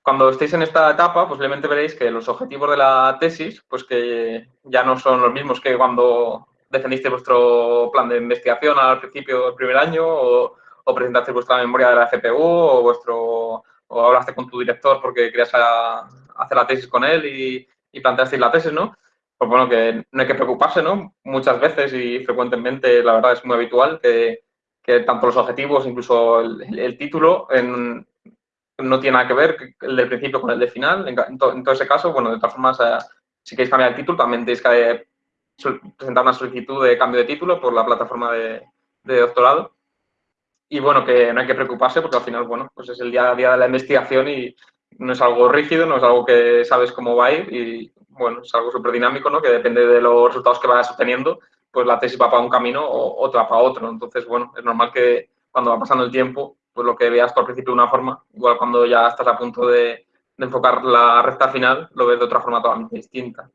C: Cuando estéis en esta etapa, posiblemente veréis que los objetivos de la tesis, pues que ya no son los mismos que cuando defendiste vuestro plan de investigación al principio del primer año o, o presentaste vuestra memoria de la FPU o, vuestro, o hablaste con tu director porque querías hacer la tesis con él y, planteasteis la tesis, ¿no? Pues bueno, que no hay que preocuparse, ¿no? Muchas veces y frecuentemente, la verdad es muy habitual que, tanto los objetivos, incluso el, título, no tiene nada que ver el del principio con el del final. En todo ese caso, bueno, de todas formas, eh, si queréis cambiar el título, también tenéis que presentar una solicitud de cambio de título por la plataforma de, doctorado. Y bueno, que no hay que preocuparse porque al final, bueno, pues es el día a día de la investigación y no es algo rígido, no es algo que sabes cómo va a ir y bueno, es algo súper dinámico, ¿no? Que depende de los resultados que vayas obteniendo, pues la tesis va para un camino o otra para otro. Entonces, bueno, es normal que cuando va pasando el tiempo, pues lo que veas por principio de una forma, igual cuando ya estás a punto de, de enfocar la recta final, lo ves de otra forma totalmente distinta.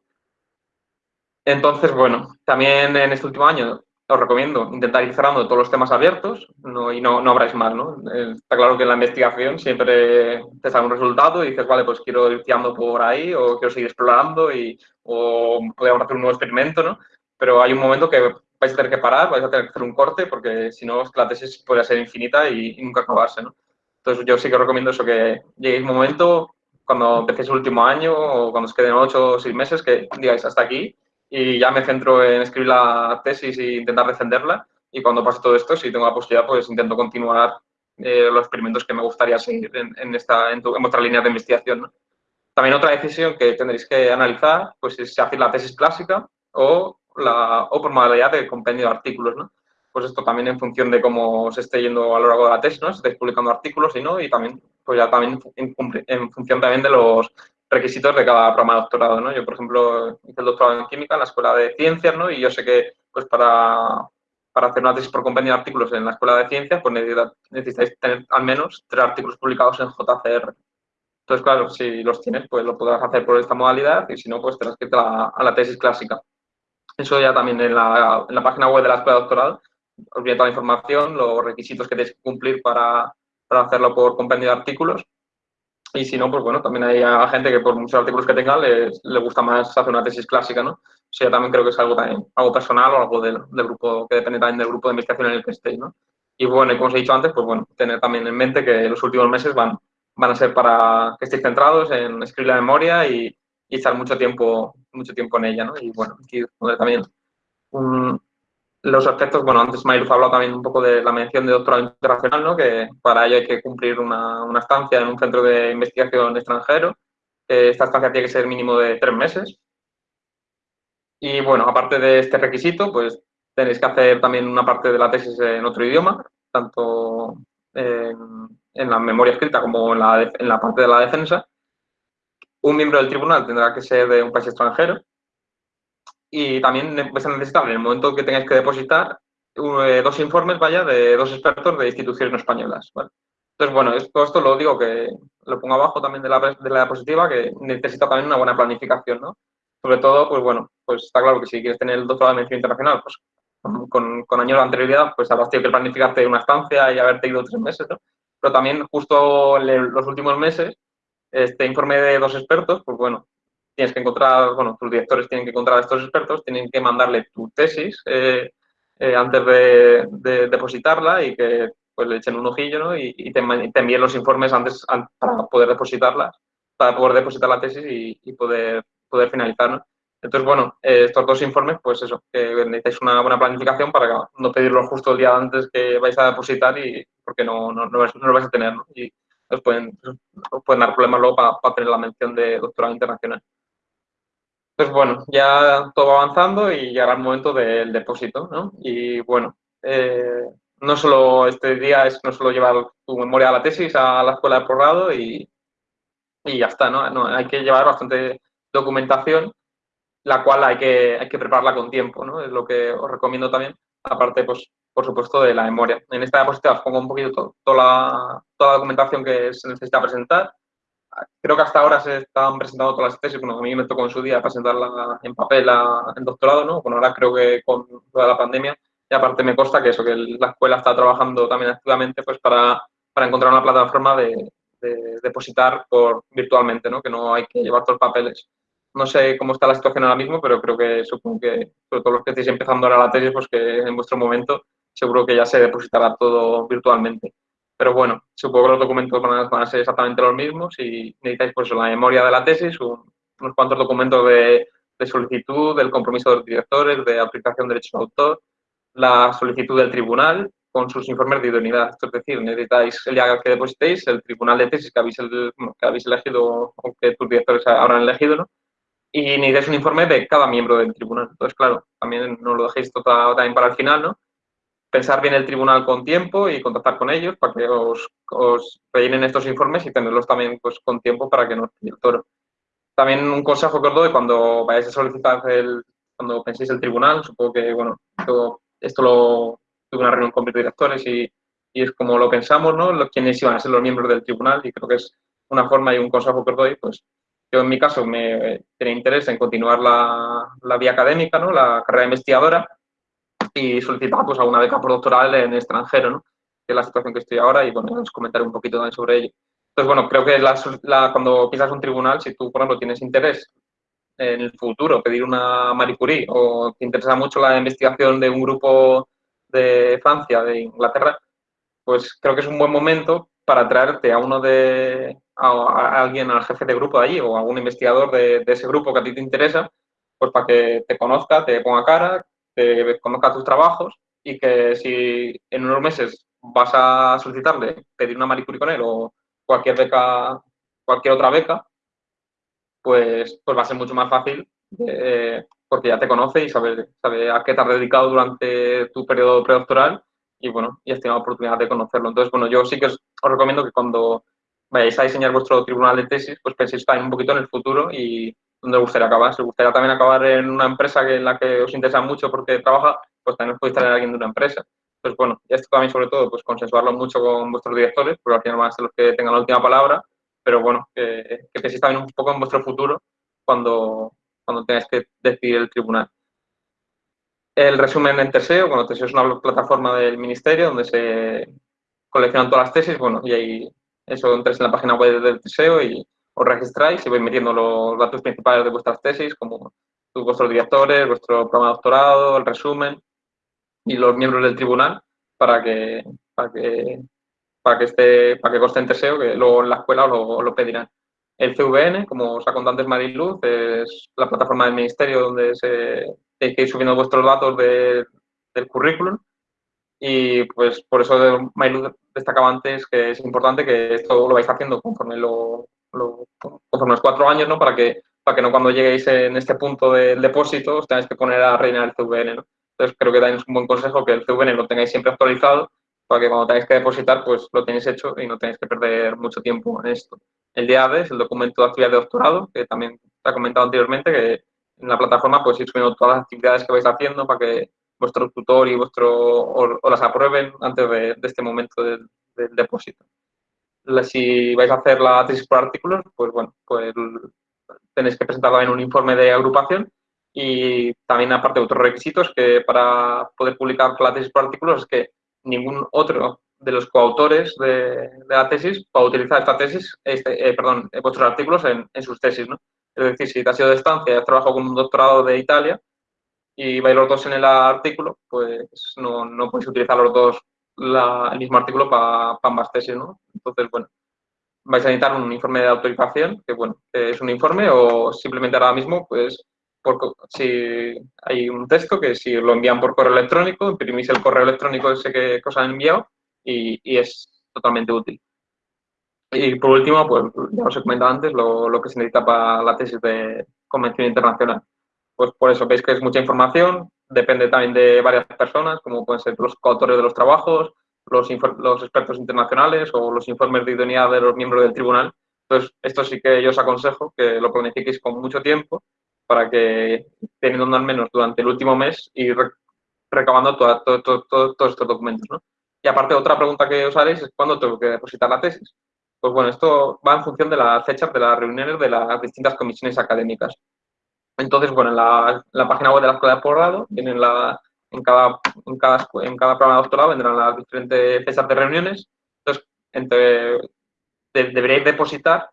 C: Entonces, bueno, también en este último año os recomiendo intentar ir cerrando todos los temas abiertos no, y no, no abráis más, ¿no? Eh, está claro que en la investigación siempre te sale un resultado y dices, vale, pues quiero ir tirando por ahí o quiero seguir explorando y, o podemos hacer un nuevo experimento, ¿no? Pero hay un momento que vais a tener que parar, vais a tener que hacer un corte porque si no la tesis puede ser infinita y, y nunca acabarse, ¿no? Entonces yo sí que recomiendo eso, que lleguéis un momento cuando empecéis el último año o cuando os queden ocho o seis meses que digáis hasta aquí y ya me centro en escribir la tesis e intentar defenderla. Y cuando pase todo esto, si tengo la posibilidad, pues intento continuar eh, los experimentos que me gustaría seguir en, en esta, en, tu, en, vuestra línea de investigación. ¿no? También otra decisión que tendréis que analizar, pues es si hacer la tesis clásica o, la, o por modalidad de compendio de artículos, ¿no? Pues esto también en función de cómo se esté yendo a lo largo de la tesis, ¿no? Si estáis publicando artículos y no, y también, pues ya también en, en función también de los requisitos de cada programa de doctorado, ¿no? Yo, por ejemplo, hice el doctorado en química en la Escuela de Ciencias, ¿no? Y yo sé que, pues, para, para hacer una tesis por compendio de artículos en la Escuela de Ciencias, pues necesitáis tener al menos tres artículos publicados en JCR. Entonces, claro, si los tienes, pues lo podrás hacer por esta modalidad y si no, pues tendrás que ir a la, tesis clásica. Eso ya también en la, en la, página web de la Escuela de Doctorado os viene toda la información, los requisitos que tenéis que cumplir para, para hacerlo por compendio de artículos y si no, pues bueno, también hay gente que por muchos artículos que tenga le, le gusta más hacer una tesis clásica, ¿no? O sea, también creo que es algo, también, algo personal o algo del, del, grupo, que depende también del grupo de investigación en el que estéis, ¿no? Y bueno, y como os he dicho antes, pues bueno, tener también en mente que los últimos meses van, van a ser para que estéis centrados en escribir la memoria y, y estar mucho tiempo, mucho tiempo en ella, ¿no? Y bueno, aquí también los aspectos, bueno, antes Mayruf ha hablado también un poco de la mención de doctorado internacional, ¿no? que para ello hay que cumplir una, una estancia en un centro de investigación extranjero. Esta estancia tiene que ser mínimo de tres meses. Y bueno, aparte de este requisito, pues tenéis que hacer también una parte de la tesis en otro idioma, tanto en, en la memoria escrita como en la, en la parte de la defensa. Un miembro del tribunal tendrá que ser de un país extranjero y también vais a en el momento que tengáis que depositar eh, dos informes, vaya, de dos expertos de instituciones españolas. Entonces, bueno, esto lo digo que lo pongo abajo también de la, de la diapositiva, que necesita también una buena planificación, ¿no? Sobre todo, pues bueno, pues está claro que si quieres tener el doctorado de medicina internacional, pues con, con años de anterioridad, pues habrás tenido que planificarte una estancia y haberte ido tres meses, ¿no? Pero también justo los últimos meses, este informe de dos expertos, pues bueno, tienes que encontrar, bueno, tus directores tienen que encontrar a estos expertos, tienen que mandarle tu tesis eh, eh, antes de, depositarla y que pues le echen un ojillo, ¿no? Y, te, envíen los informes antes para poder depositarla, para poder depositar la tesis y, poder, poder finalizar. Entonces, bueno, eh, estos dos informes, pues eso, que necesitáis una buena planificación para no pedirlo justo el día antes que vais a depositar y porque no, no, no, lo vais a tener. Y os pueden, pueden dar problemas luego para, para tener la mención de doctorado internacional. Pues bueno, ya todo va avanzando y llegará el momento del depósito, ¿no? Y bueno, eh, no solo este día es no solo llevar tu memoria a la tesis a la escuela de posgrado y, y ya está, ¿no? Hay que llevar bastante documentación, la cual hay que, hay que prepararla con tiempo, ¿no? Es lo que os recomiendo también, aparte, pues, por supuesto, de la memoria. En esta diapositiva os pongo un poquito toda, toda la documentación que se necesita presentar, creo que hasta ahora se están presentando todas las tesis, bueno, a mí me tocó en su día presentarla en papel en doctorado, ¿no? Bueno, ahora creo que con toda la pandemia, y aparte me consta que eso, que la escuela está trabajando también activamente pues para, para encontrar una plataforma de, depositar por virtualmente, ¿no? Que no hay que llevar todos los papeles. No sé cómo está la situación ahora mismo, pero creo que supongo que, sobre todo los que estáis empezando ahora la tesis, pues que en vuestro momento seguro que ya se depositará todo virtualmente. Pero bueno, supongo que los documentos van a, ser exactamente los mismos y necesitáis pues la memoria de la tesis, unos cuantos documentos de, solicitud, del compromiso de los directores, de aplicación de derechos de autor, la solicitud del tribunal con sus informes de idoneidad. es decir, necesitáis el día que depositéis, el tribunal de tesis que habéis, que habéis elegido o que tus directores habrán elegido, ¿no? Y necesitáis un informe de cada miembro del tribunal. Entonces, claro, también no lo dejéis todo también para el final, ¿no? Pensar bien el tribunal con tiempo y contactar con ellos para que os, os rellenen estos informes y tenerlos también pues, con tiempo para que no os el toro. También un consejo que os doy cuando vayáis a solicitar el, cuando penséis el tribunal, supongo que, bueno, esto, lo tuve una reunión con mis directores y, y, es como lo pensamos, ¿no? Los, quiénes iban a ser los miembros del tribunal y creo que es una forma y un consejo que os doy, pues yo en mi caso me tenía interés en continuar la, la vía académica, ¿no? La carrera investigadora y solicitaba pues alguna beca por doctoral en extranjero, ¿no? que es la situación que estoy ahora y bueno, os comentaré un poquito también sobre ello. Entonces, bueno, creo que la, cuando pisas un tribunal, si tú, por ejemplo, tienes interés en el futuro pedir una Marie Curie o te interesa mucho la investigación de un grupo de Francia, de Inglaterra, pues creo que es un buen momento para traerte a uno de, a, alguien, al jefe de grupo de allí o algún investigador de, ese grupo que a ti te interesa, pues para que te conozca, te ponga cara, que conozca tus trabajos y que si en unos meses vas a solicitarle pedir una Marie con él o cualquier otra beca, pues, pues va a ser mucho más fácil porque ya te conoce y sabe, sabe a qué te has dedicado durante tu periodo predoctoral y bueno, y has tenido la oportunidad de conocerlo. Entonces, bueno, yo sí que os, recomiendo que cuando vayáis a diseñar vuestro tribunal de tesis, pues penséis también un poquito en el futuro y dónde os gustaría acabar. Si os gustaría también acabar en una empresa que, en la que os interesa mucho porque trabaja, pues también os podéis traer a alguien de una empresa. Entonces, bueno, y esto también sobre todo, pues consensuarlo mucho con vuestros directores, porque al final van a ser los que tengan la última palabra, pero bueno, que, que penséis también un poco en vuestro futuro cuando, cuando tengáis que decidir el tribunal. El resumen en Teseo, bueno, Teseo es una plataforma del ministerio donde se coleccionan todas las tesis, bueno, y ahí eso entréis en la página web del Teseo y os registráis y vais metiendo los datos principales de vuestras tesis, como vuestros directores, vuestro programa de doctorado, el resumen y los miembros del tribunal para que, para que, para que, esté, para que conste en Teseo, que luego en la escuela lo, lo pedirán. El CVN, como os ha contado antes Mariluz, es la plataforma del ministerio donde se tenéis que ir subiendo vuestros datos del currículum y pues por eso Mariluz destacaba antes que es importante que esto lo vais haciendo conforme lo, conforme los cuatro años, ¿no? Para que, para que no cuando lleguéis en este punto del depósito tengáis que poner a rellenar el CVN. Entonces creo que también es un buen consejo que el CVN lo tengáis siempre actualizado para que cuando tengáis que depositar, pues lo tenéis hecho y no tenéis que perder mucho tiempo en esto. El DAD es el documento de actividad de doctorado, que también se ha comentado anteriormente, que en la plataforma pues ir subiendo todas las actividades que vais haciendo para que vuestro tutor y vuestro o, las aprueben antes de, este momento del, depósito. Si vais a hacer la tesis por artículos, pues bueno, pues tenéis que presentar también un informe de agrupación y también aparte otros requisitos que para poder publicar la tesis por artículos es que ningún otro de los coautores de, la tesis pueda utilizar esta tesis, este, eh, perdón, vuestros artículos en, en, sus tesis, ¿no? Es decir, si te has sido de estancia y has trabajado con un doctorado de Italia, y vais los dos en el artículo, pues no, no podéis utilizar los dos el mismo artículo para ambas tesis, ¿no? Entonces, bueno, vais a necesitar un informe de autorización, que bueno, es un informe o simplemente ahora mismo, pues, si hay un texto que si lo envían por correo electrónico, imprimís el correo electrónico ese que, os han enviado y, es totalmente útil. Y por último, pues ya os he comentado antes lo que se necesita para la tesis de convención internacional pues por eso veis que es mucha información, depende también de varias personas, como pueden ser los coautores de los trabajos, los, los expertos internacionales o los informes de idoneidad de los miembros del tribunal. Entonces, esto sí que yo os aconsejo que lo planifiquéis con mucho tiempo para que, teniendo al menos durante el último mes, ir recabando todos estos documentos. ¿no? Y aparte, otra pregunta que os haréis es cuándo tengo que depositar la tesis. Pues bueno, esto va en función de las fechas de las reuniones de las distintas comisiones académicas. Entonces, bueno, en la, página web de la Escuela de Posgrado, vienen la, en, cada, en, cada, en cada programa de doctorado vendrán las diferentes fechas de reuniones. Entonces, entre, deberíais depositar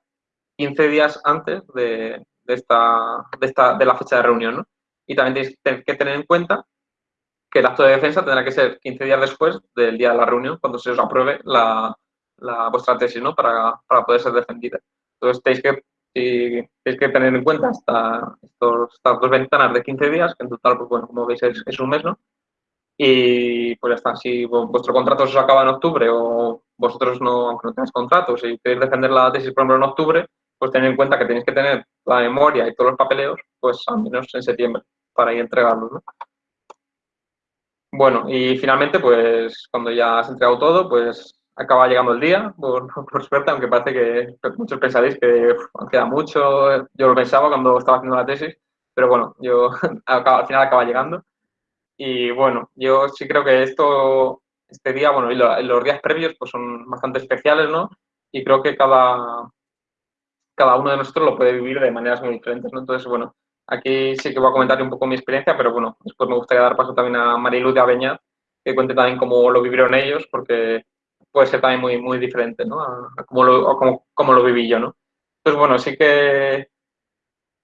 C: 15 días antes de, esta, de, esta, de la fecha de reunión. ¿no? Y también tenéis que tener en cuenta que el acto de defensa tendrá que ser 15 días después del día de la reunión, cuando se os apruebe la, la vuestra tesis, ¿no? Para, para poder ser defendida. Entonces, tenéis que y tenéis que tener en cuenta hasta estas dos ventanas de 15 días, que en total, pues bueno, como veis es, un mes, ¿no? Y pues ya está, si vuestro contrato se acaba en octubre o vosotros no, aunque no tengáis contrato, si queréis defender la tesis, por ejemplo, en octubre, pues tened en cuenta que tenéis que tener la memoria y todos los papeleos, pues al menos en septiembre, para ir entregarlos, ¿no? Bueno, y finalmente, pues cuando ya has entregado todo, pues acaba llegando el día, por, suerte, aunque parece que muchos pensaréis que queda mucho. Yo lo pensaba cuando estaba haciendo la tesis, pero bueno, yo al final acaba llegando. Y bueno, yo sí creo que esto, este día, bueno, y los días previos pues son bastante especiales, ¿no? Y creo que cada, cada uno de nosotros lo puede vivir de maneras muy diferentes, ¿no? Entonces, bueno, aquí sí que voy a comentar un poco mi experiencia, pero bueno, después me gustaría dar paso también a Mariluz de Aveña, que cuente también cómo lo vivieron ellos, porque puede ser también muy, muy diferente, ¿no? A, cómo, lo, lo viví yo, ¿no? Entonces, bueno, sí que,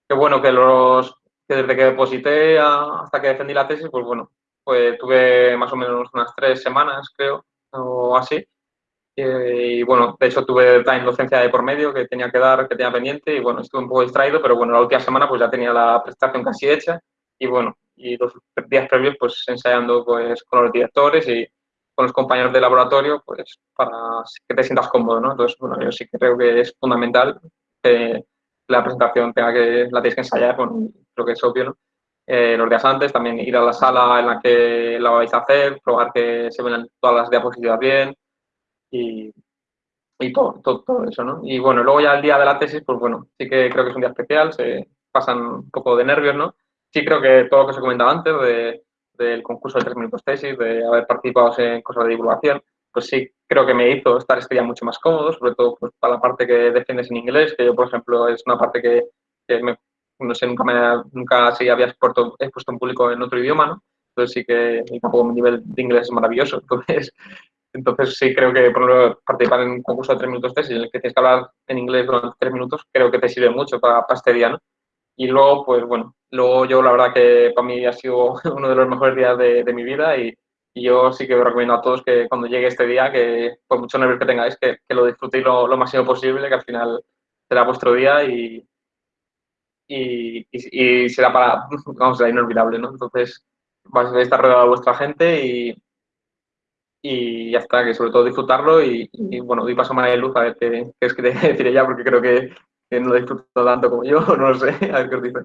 C: que bueno que los que desde que deposité hasta que defendí la tesis, pues bueno, pues tuve más o menos unas tres semanas, creo, o así. Y, bueno, de hecho tuve también docencia de por medio que tenía que dar, que tenía pendiente, y bueno, estuve un poco distraído, pero bueno, la última semana pues ya tenía la prestación casi hecha, y bueno, y los días previos pues ensayando pues con los directores y con los compañeros de laboratorio, pues para que te sientas cómodo, ¿no? Entonces, bueno, yo sí que creo que es fundamental que la presentación tenga que, la tenéis que ensayar, bueno, creo que es obvio, ¿no? Eh, los días antes, también ir a la sala en la que la vais a hacer, probar que se ven todas las diapositivas bien y, y todo, todo, eso, ¿no? Y bueno, luego ya el día de la tesis, pues bueno, sí que creo que es un día especial, se pasan un poco de nervios, ¿no? Sí creo que todo lo que os he comentado antes de del concurso de tres minutos tesis, de haber participado en cosas de divulgación, pues sí creo que me hizo estar este día mucho más cómodo, sobre todo pues, para la parte que defiendes en inglés, que yo, por ejemplo, es una parte que, no sé, nunca, me, nunca sí había expuesto, expuesto en público en otro idioma, ¿no? Entonces sí que tampoco mi nivel de inglés es maravilloso. Entonces, entonces sí creo que, por ejemplo, participar en un concurso de tres minutos tesis en el que tienes que hablar en inglés durante tres minutos, creo que te sirve mucho para, para este día, ¿no? Y luego, pues bueno, luego yo la verdad que para mí ha sido uno de los mejores días de, mi vida y, yo sí que os recomiendo a todos que cuando llegue este día, que por mucho nervios que tengáis, que, lo disfrutéis lo, máximo posible, que al final será vuestro día y, y, será para, vamos, será inolvidable, ¿no? Entonces, vais a estar rodeado de vuestra gente y, y ya está, que sobre todo disfrutarlo y, bueno, doy paso a María Luz a ver qué, qué es que te decir ella, porque creo que que no disfruto tanto como yo, no lo sé, a ver qué os dice.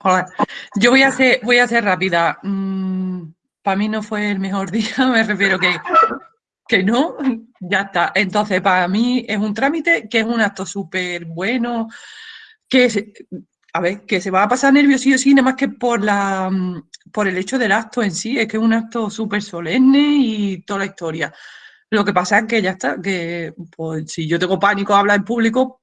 B: Hola. Yo voy a ser, voy a ser rápida. Mm, para mí no fue el mejor día, me refiero que, que no, ya está. Entonces, para mí es un trámite que es un acto súper bueno, que a ver, que se va a pasar nervios sí nada más que por la por el hecho del acto en sí, es que es un acto súper solemne y toda la historia. Lo que pasa es que ya está, que pues si yo tengo pánico a hablar en público,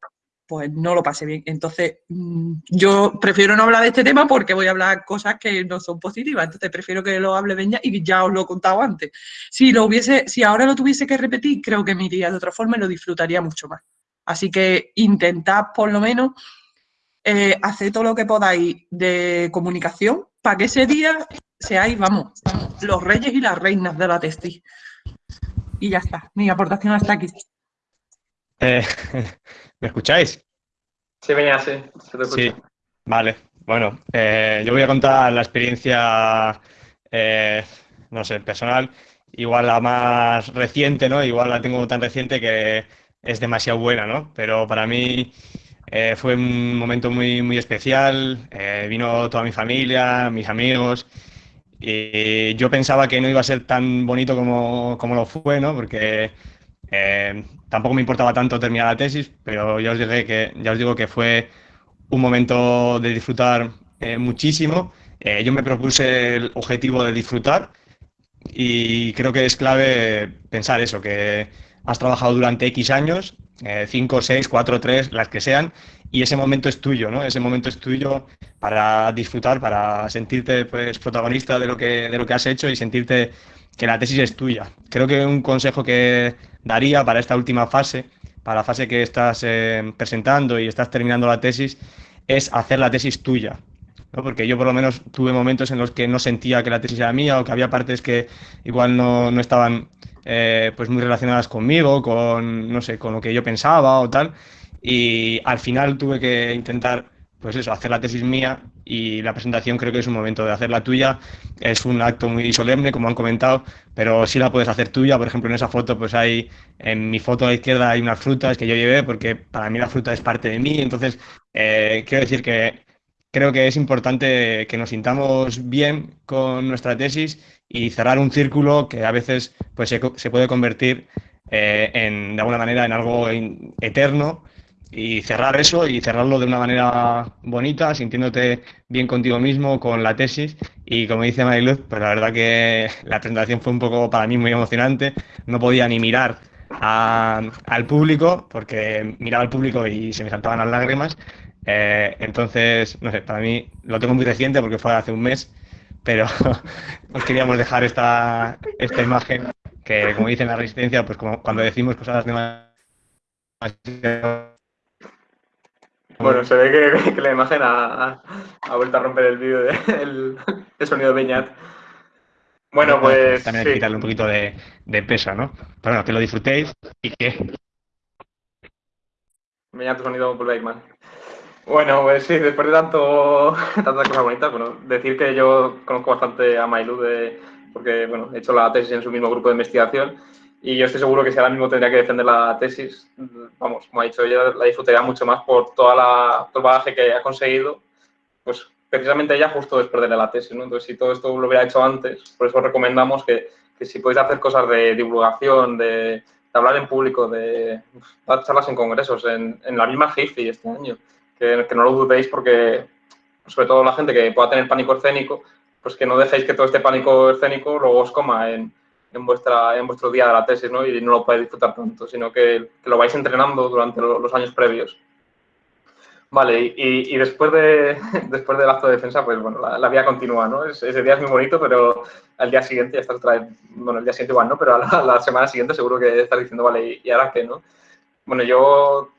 B: pues no lo pasé bien. Entonces, mm, yo prefiero no hablar de este tema porque voy a hablar cosas que no son positivas. Entonces, prefiero que lo hable Beña y ya os lo he contado antes. Si lo hubiese, si ahora lo tuviese que repetir, creo que me iría de otra forma y lo disfrutaría mucho más. Así que intentad por lo menos eh, hacer todo lo que podáis de comunicación para que ese día seáis, vamos, los reyes y las reinas de la testi. Y ya está, mi aportación hasta aquí.
E: Eh, ¿Me escucháis?
C: Sí, venía, sí.
E: sí, vale. Bueno, eh, yo voy a contar la experiencia, no sé, personal, igual la más reciente, ¿no? Igual la tengo tan reciente que es demasiado buena, ¿no? Pero para mí eh, fue un momento muy, muy especial. Eh, vino toda mi familia, mis amigos. Y yo pensaba que no iba a ser tan bonito como, como lo fue, ¿no? Porque eh, tampoco me importaba tanto terminar la tesis, pero ya os, dije que, ya os digo que fue un momento de disfrutar muchísimo. yo me propuse el objetivo de disfrutar y creo que es clave pensar eso, que has trabajado durante X años, 5, 6, 4, 3, las que sean, y ese momento es tuyo, ¿no? Ese momento es tuyo para disfrutar, para sentirte pues, protagonista de lo, que, de lo que has hecho y sentirte que la tesis es tuya. Creo que un consejo que daría para esta última fase, para la fase que estás eh, presentando y estás terminando la tesis, es hacer la tesis tuya. ¿no? Porque yo por lo menos tuve momentos en los que no sentía que la tesis era mía o que había partes que igual no, no estaban eh, pues muy relacionadas conmigo, con, no sé, con lo que yo pensaba o tal. Y al final tuve que intentar, pues eso, hacer la tesis mía y la presentación creo que es un momento de hacer la tuya. Es un acto muy solemne, como han comentado, pero sí la puedes hacer tuya. Por ejemplo, en esa foto, pues hay, en mi foto a la izquierda hay unas frutas que yo llevé porque para mí la fruta es parte de mí. Entonces, eh, quiero decir que creo que es importante que nos sintamos bien con nuestra tesis y cerrar un círculo que a veces pues, se, puede convertir eh, en, de alguna manera en algo eterno y cerrar eso y cerrarlo de una manera bonita, sintiéndote bien contigo mismo, con la tesis. Y como dice Mariluz, pues la verdad que la presentación fue un poco para mí muy emocionante. No podía ni mirar al público, porque miraba al público y se me saltaban las lágrimas. Eh, entonces, no sé, para mí lo tengo muy reciente porque fue hace un mes, pero os queríamos dejar esta, esta imagen que, como dice la resistencia, pues como cuando decimos cosas demasiado...
C: Bueno, se ve que, la imagen ha, vuelto a romper el vídeo del el, sonido de Beñat. Bueno, pues.
E: También hay que quitarle un poquito de, de peso, ¿no? Pero bueno, que lo disfrutéis y que.
C: Beñat, tu sonido por Bakeman. Bueno, pues sí, después de tanto, tantas cosas bonitas, bueno, decir que yo conozco bastante a Mailu de, porque, bueno, he hecho la tesis en su mismo grupo de investigación y yo estoy seguro que si ahora mismo tendría que defender la tesis, vamos, como ha dicho ella, la disfrutaría mucho más por toda la, todo el bagaje que ha conseguido, pues precisamente ella justo después de la tesis, ¿no? Entonces, si todo esto lo hubiera hecho antes, por eso recomendamos que, que si podéis hacer cosas de divulgación, de, de hablar en público, de dar charlas en congresos, en, en la misma GIFI este año, que, no lo dudéis porque, sobre todo la gente que pueda tener pánico escénico, pues que no dejéis que todo este pánico escénico luego os coma en, en, vuestra, en vuestro día de la tesis ¿no? y no lo podáis disfrutar tanto, sino que, lo vais entrenando durante los años previos. Vale, y, y, después, de, después del acto de defensa, pues bueno, la, la continúa, ¿no? ese día es muy bonito, pero al día siguiente ya estás otra vez, bueno, el día siguiente igual, ¿no? Pero a la, semana siguiente seguro que estás diciendo, vale, ¿y, ahora qué, no? Bueno, yo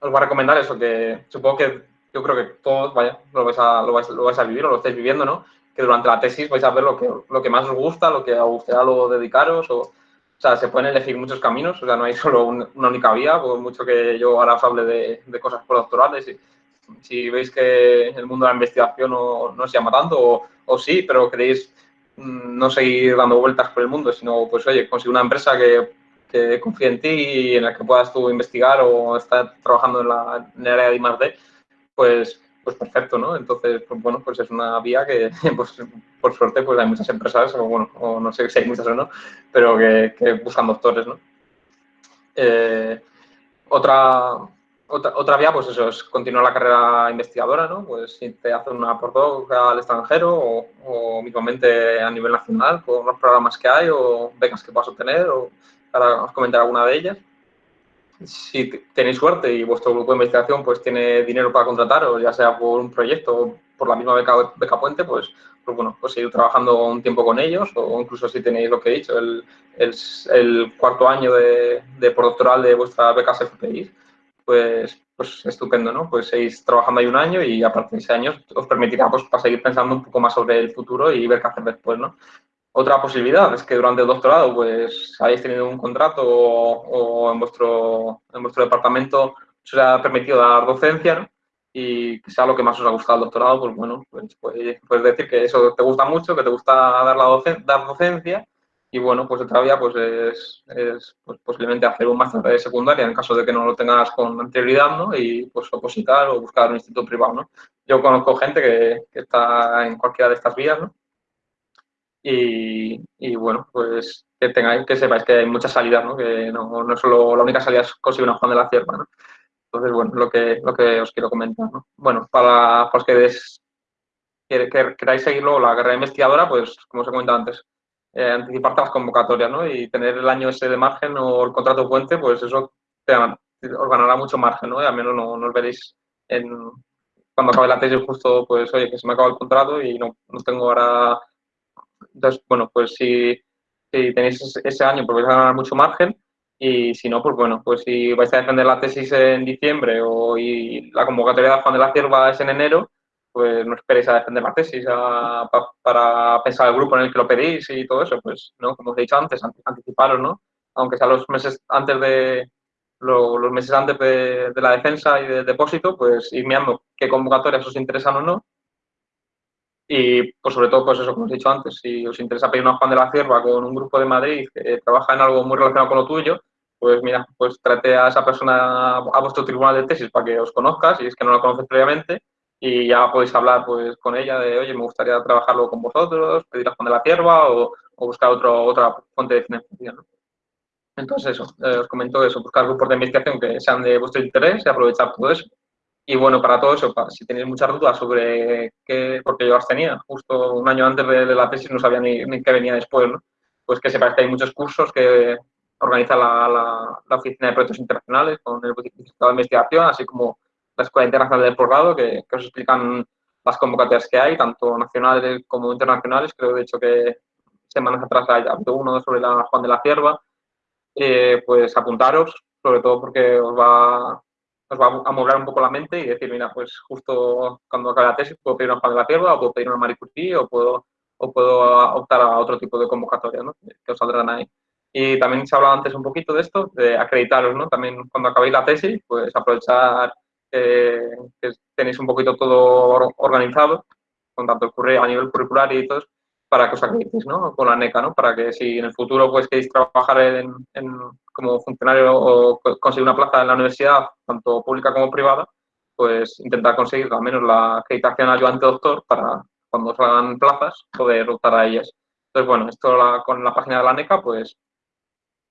C: os voy a recomendar eso, que supongo que yo creo que todos, vaya, lo vais a, lo vais, lo vais a vivir o lo estáis viviendo, ¿no? Que durante la tesis vais a ver lo que, lo que más os gusta, lo que os gustaría luego dedicaros, o, o sea, se pueden elegir muchos caminos, o sea, no hay solo una única vía, por mucho que yo ahora os hable de, de cosas postdoctorales y si veis que el mundo de la investigación no, no os llama tanto, o, o sí, pero queréis mm, no seguir dando vueltas por el mundo, sino, pues, oye, conseguir una empresa que que confíe en ti y en la que puedas tú investigar o estar trabajando en, la, en el área de I+.D., pues, pues perfecto, ¿no? Entonces, pues, bueno, pues es una vía que, pues, por suerte, pues hay muchas empresas, o bueno, o no sé si hay muchas o no, pero que, buscan doctores, ¿no? Eh, otra, otra, otra vía, pues eso, es continuar la carrera investigadora, ¿no? Pues si te hacen una postdoc al extranjero o, o mismamente a nivel nacional, con los programas que hay o becas que puedas obtener, o para os comentar alguna de ellas. Si tenéis suerte y vuestro grupo de investigación pues tiene dinero para contratar, o ya sea por un proyecto o por la misma beca, beca puente, pues, pues bueno, pues seguir trabajando un tiempo con ellos, o incluso si tenéis lo que he dicho, el, el, cuarto año de, de postdoctoral de vuestra beca FPI, pues, pues estupendo, ¿no? Pues seguís trabajando ahí un año y a partir de ese año os permitirá pues, para seguir pensando un poco más sobre el futuro y ver qué hacer después, ¿no? Otra posibilidad es que durante el doctorado pues hayáis tenido un contrato o, en, vuestro, en vuestro departamento os haya permitido dar docencia ¿no? y que sea lo que más os ha gustado el doctorado, pues bueno, pues, puedes decir que eso te gusta mucho, que te gusta dar, la docen dar docencia y bueno, pues otra vía pues es, es pues, posiblemente hacer un máster de secundaria en caso de que no lo tengas con anterioridad, ¿no? Y pues opositar o buscar un instituto privado, ¿no? Yo conozco gente que, que está en cualquiera de estas vías, ¿no? Y, y, bueno, pues que tengáis, que sepáis que hay muchas salidas, ¿no? Que no, no solo la única salida es conseguir una Juan de la Cierva, ¿no? Entonces, bueno, lo que, lo que os quiero comentar, ¿no? Bueno, para, los que, des, que, que, queráis seguirlo, la carrera investigadora, pues como os he comentado antes, eh, anticiparte las convocatorias, ¿no? Y tener el año ese de margen o el contrato puente, pues eso te, os ganará mucho margen, ¿no? Y al menos no, no os veréis en, cuando acabe la tesis justo, pues, oye, que se me acaba el contrato y no, no tengo ahora... Entonces, bueno, pues si, tenéis ese año, pues vais a ganar mucho margen y si no, pues bueno, pues si vais a defender la tesis en diciembre o y la convocatoria de Juan de la Cierva es en enero, pues no esperéis a defender la tesis a, para pensar el grupo en el que lo pedís y todo eso, pues, ¿no? Como os he dicho antes, anticiparos, ¿no? Aunque sea los meses antes de lo, los meses antes de, de, la defensa y del depósito, pues ir mirando qué convocatorias os interesan o no. Y pues sobre todo, pues eso, como os he dicho antes, si os interesa pedir una Juan de la Cierva con un grupo de Madrid que trabaja en algo muy relacionado con lo tuyo, pues mira, pues trate a esa persona a vuestro tribunal de tesis para que os conozcas, si es que no la conoces previamente, y ya podéis hablar pues con ella de, oye, me gustaría trabajarlo con vosotros, pedir a de la Cierva o, buscar otro, otra fuente de financiación. Entonces eso, eh, os comento eso, buscar grupos de investigación que sean de vuestro interés y aprovechar todo eso. Y bueno, para todo eso, para, si tenéis muchas dudas sobre qué, porque yo las tenía, justo un año antes de, de la tesis no sabía ni, ni, qué venía después, ¿no? Pues que sepáis que hay muchos cursos que organiza la, la, la Oficina de Proyectos Internacionales con el Certificado de Investigación, así como la Escuela Internacional del Posgrado, que, que, os explican las convocatorias que hay, tanto nacionales como internacionales. Creo, de hecho, que semanas atrás hay uno sobre la Juan de la Cierva. Eh, pues apuntaros, sobre todo porque os va, os va a mover un poco la mente y decir, mira, pues justo cuando acabe la tesis puedo pedir una Juan de la Cierva, o puedo pedir una Marie Curie, o puedo, o puedo optar a otro tipo de convocatoria, ¿no? Que os saldrán ahí. Y también se ha hablado antes un poquito de esto, de acreditaros, ¿no? También cuando acabéis la tesis, pues aprovechar eh, que tenéis un poquito todo organizado, con tanto el a nivel curricular y todo, para que os acreditéis, ¿no? Con la NECA, ¿no? Para que si en el futuro pues queréis trabajar en, en, como funcionario o conseguir una plaza en la universidad, tanto pública como privada, pues intentar conseguir al menos la acreditación ayudante doctor para cuando salgan plazas poder optar a ellas. Entonces, bueno, esto con la página de la NECA, pues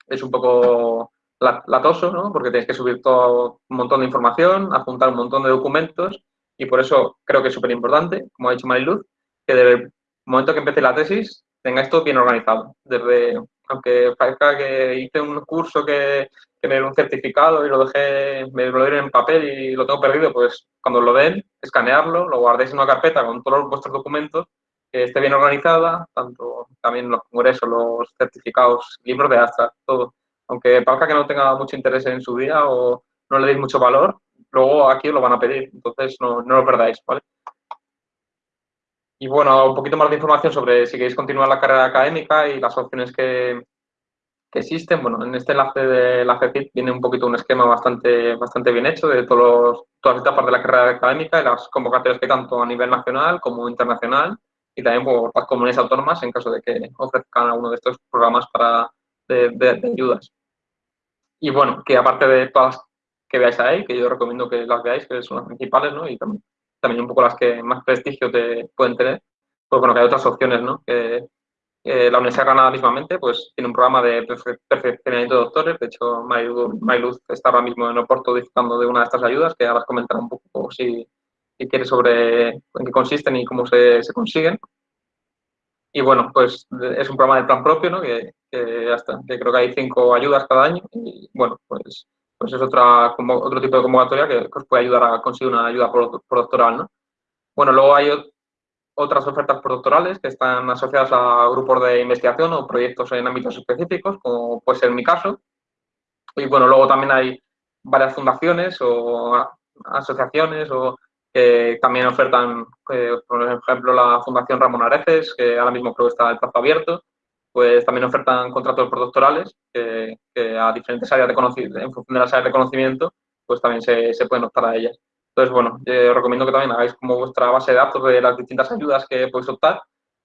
C: es un poco latoso, ¿no? porque tenéis que subir todo un montón de información, apuntar un montón de documentos y por eso creo que es súper importante, como ha dicho Mariluz, que desde el momento que empiece la tesis tengáis todo bien organizado. Desde, aunque parezca que hice un curso que, que un certificado y lo dejé, me lo dieron en papel y lo tengo perdido, pues cuando lo den, escanearlo, lo guardéis en una carpeta con todos vuestros documentos, que esté bien organizada, tanto también los congresos, los certificados, libros de hasta todo aunque parezca que no tenga mucho interés en su día o no le deis mucho valor, luego aquí os lo van a pedir, entonces no, no lo perdáis, ¿vale? Y bueno, un poquito más de información sobre si queréis continuar la carrera académica y las opciones que, que existen. Bueno, en este enlace de la GCIT viene un poquito un esquema bastante, bastante bien hecho de todos los, todas las etapas de la carrera académica y las convocatorias que tanto a nivel nacional como internacional y también por las comunidades autónomas en caso de que ofrezcan alguno de estos programas para, de, ayudas. Y bueno, que aparte de todas que veáis ahí, que yo recomiendo que las veáis, que son las principales, ¿no? Y también, también un poco las que más prestigio te pueden tener, pues bueno, que hay otras opciones, ¿no? Que, la Universidad de Granada mismamente pues, tiene un programa de perfeccionamiento de doctores. De hecho, Mayluz está ahora mismo en Oporto disfrutando de una de estas ayudas, que ahora os un poco si, si quiere sobre en qué consisten y cómo se, se, consiguen. Y bueno, pues es un programa de plan propio, ¿no? que, que, hasta, que creo que hay cinco ayudas cada año. Y bueno, pues, pues es otra, otro tipo de convocatoria que, os puede ayudar a conseguir una ayuda por doctoral. ¿no? Bueno, luego hay otras ofertas postdoctorales que están asociadas a grupos de investigación o proyectos en ámbitos específicos, como puede ser mi caso. Y bueno, luego también hay varias fundaciones o asociaciones o que también ofertan, eh, por ejemplo, la Fundación Ramón Areces, que ahora mismo creo que está el plazo abierto, pues también ofertan contratos postdoctorales que, que a diferentes áreas de conocimiento, en función de las áreas de conocimiento, pues también se, se pueden optar a ellas. Entonces, bueno, yo os recomiendo que también hagáis como vuestra base de datos de las distintas ayudas que podéis optar.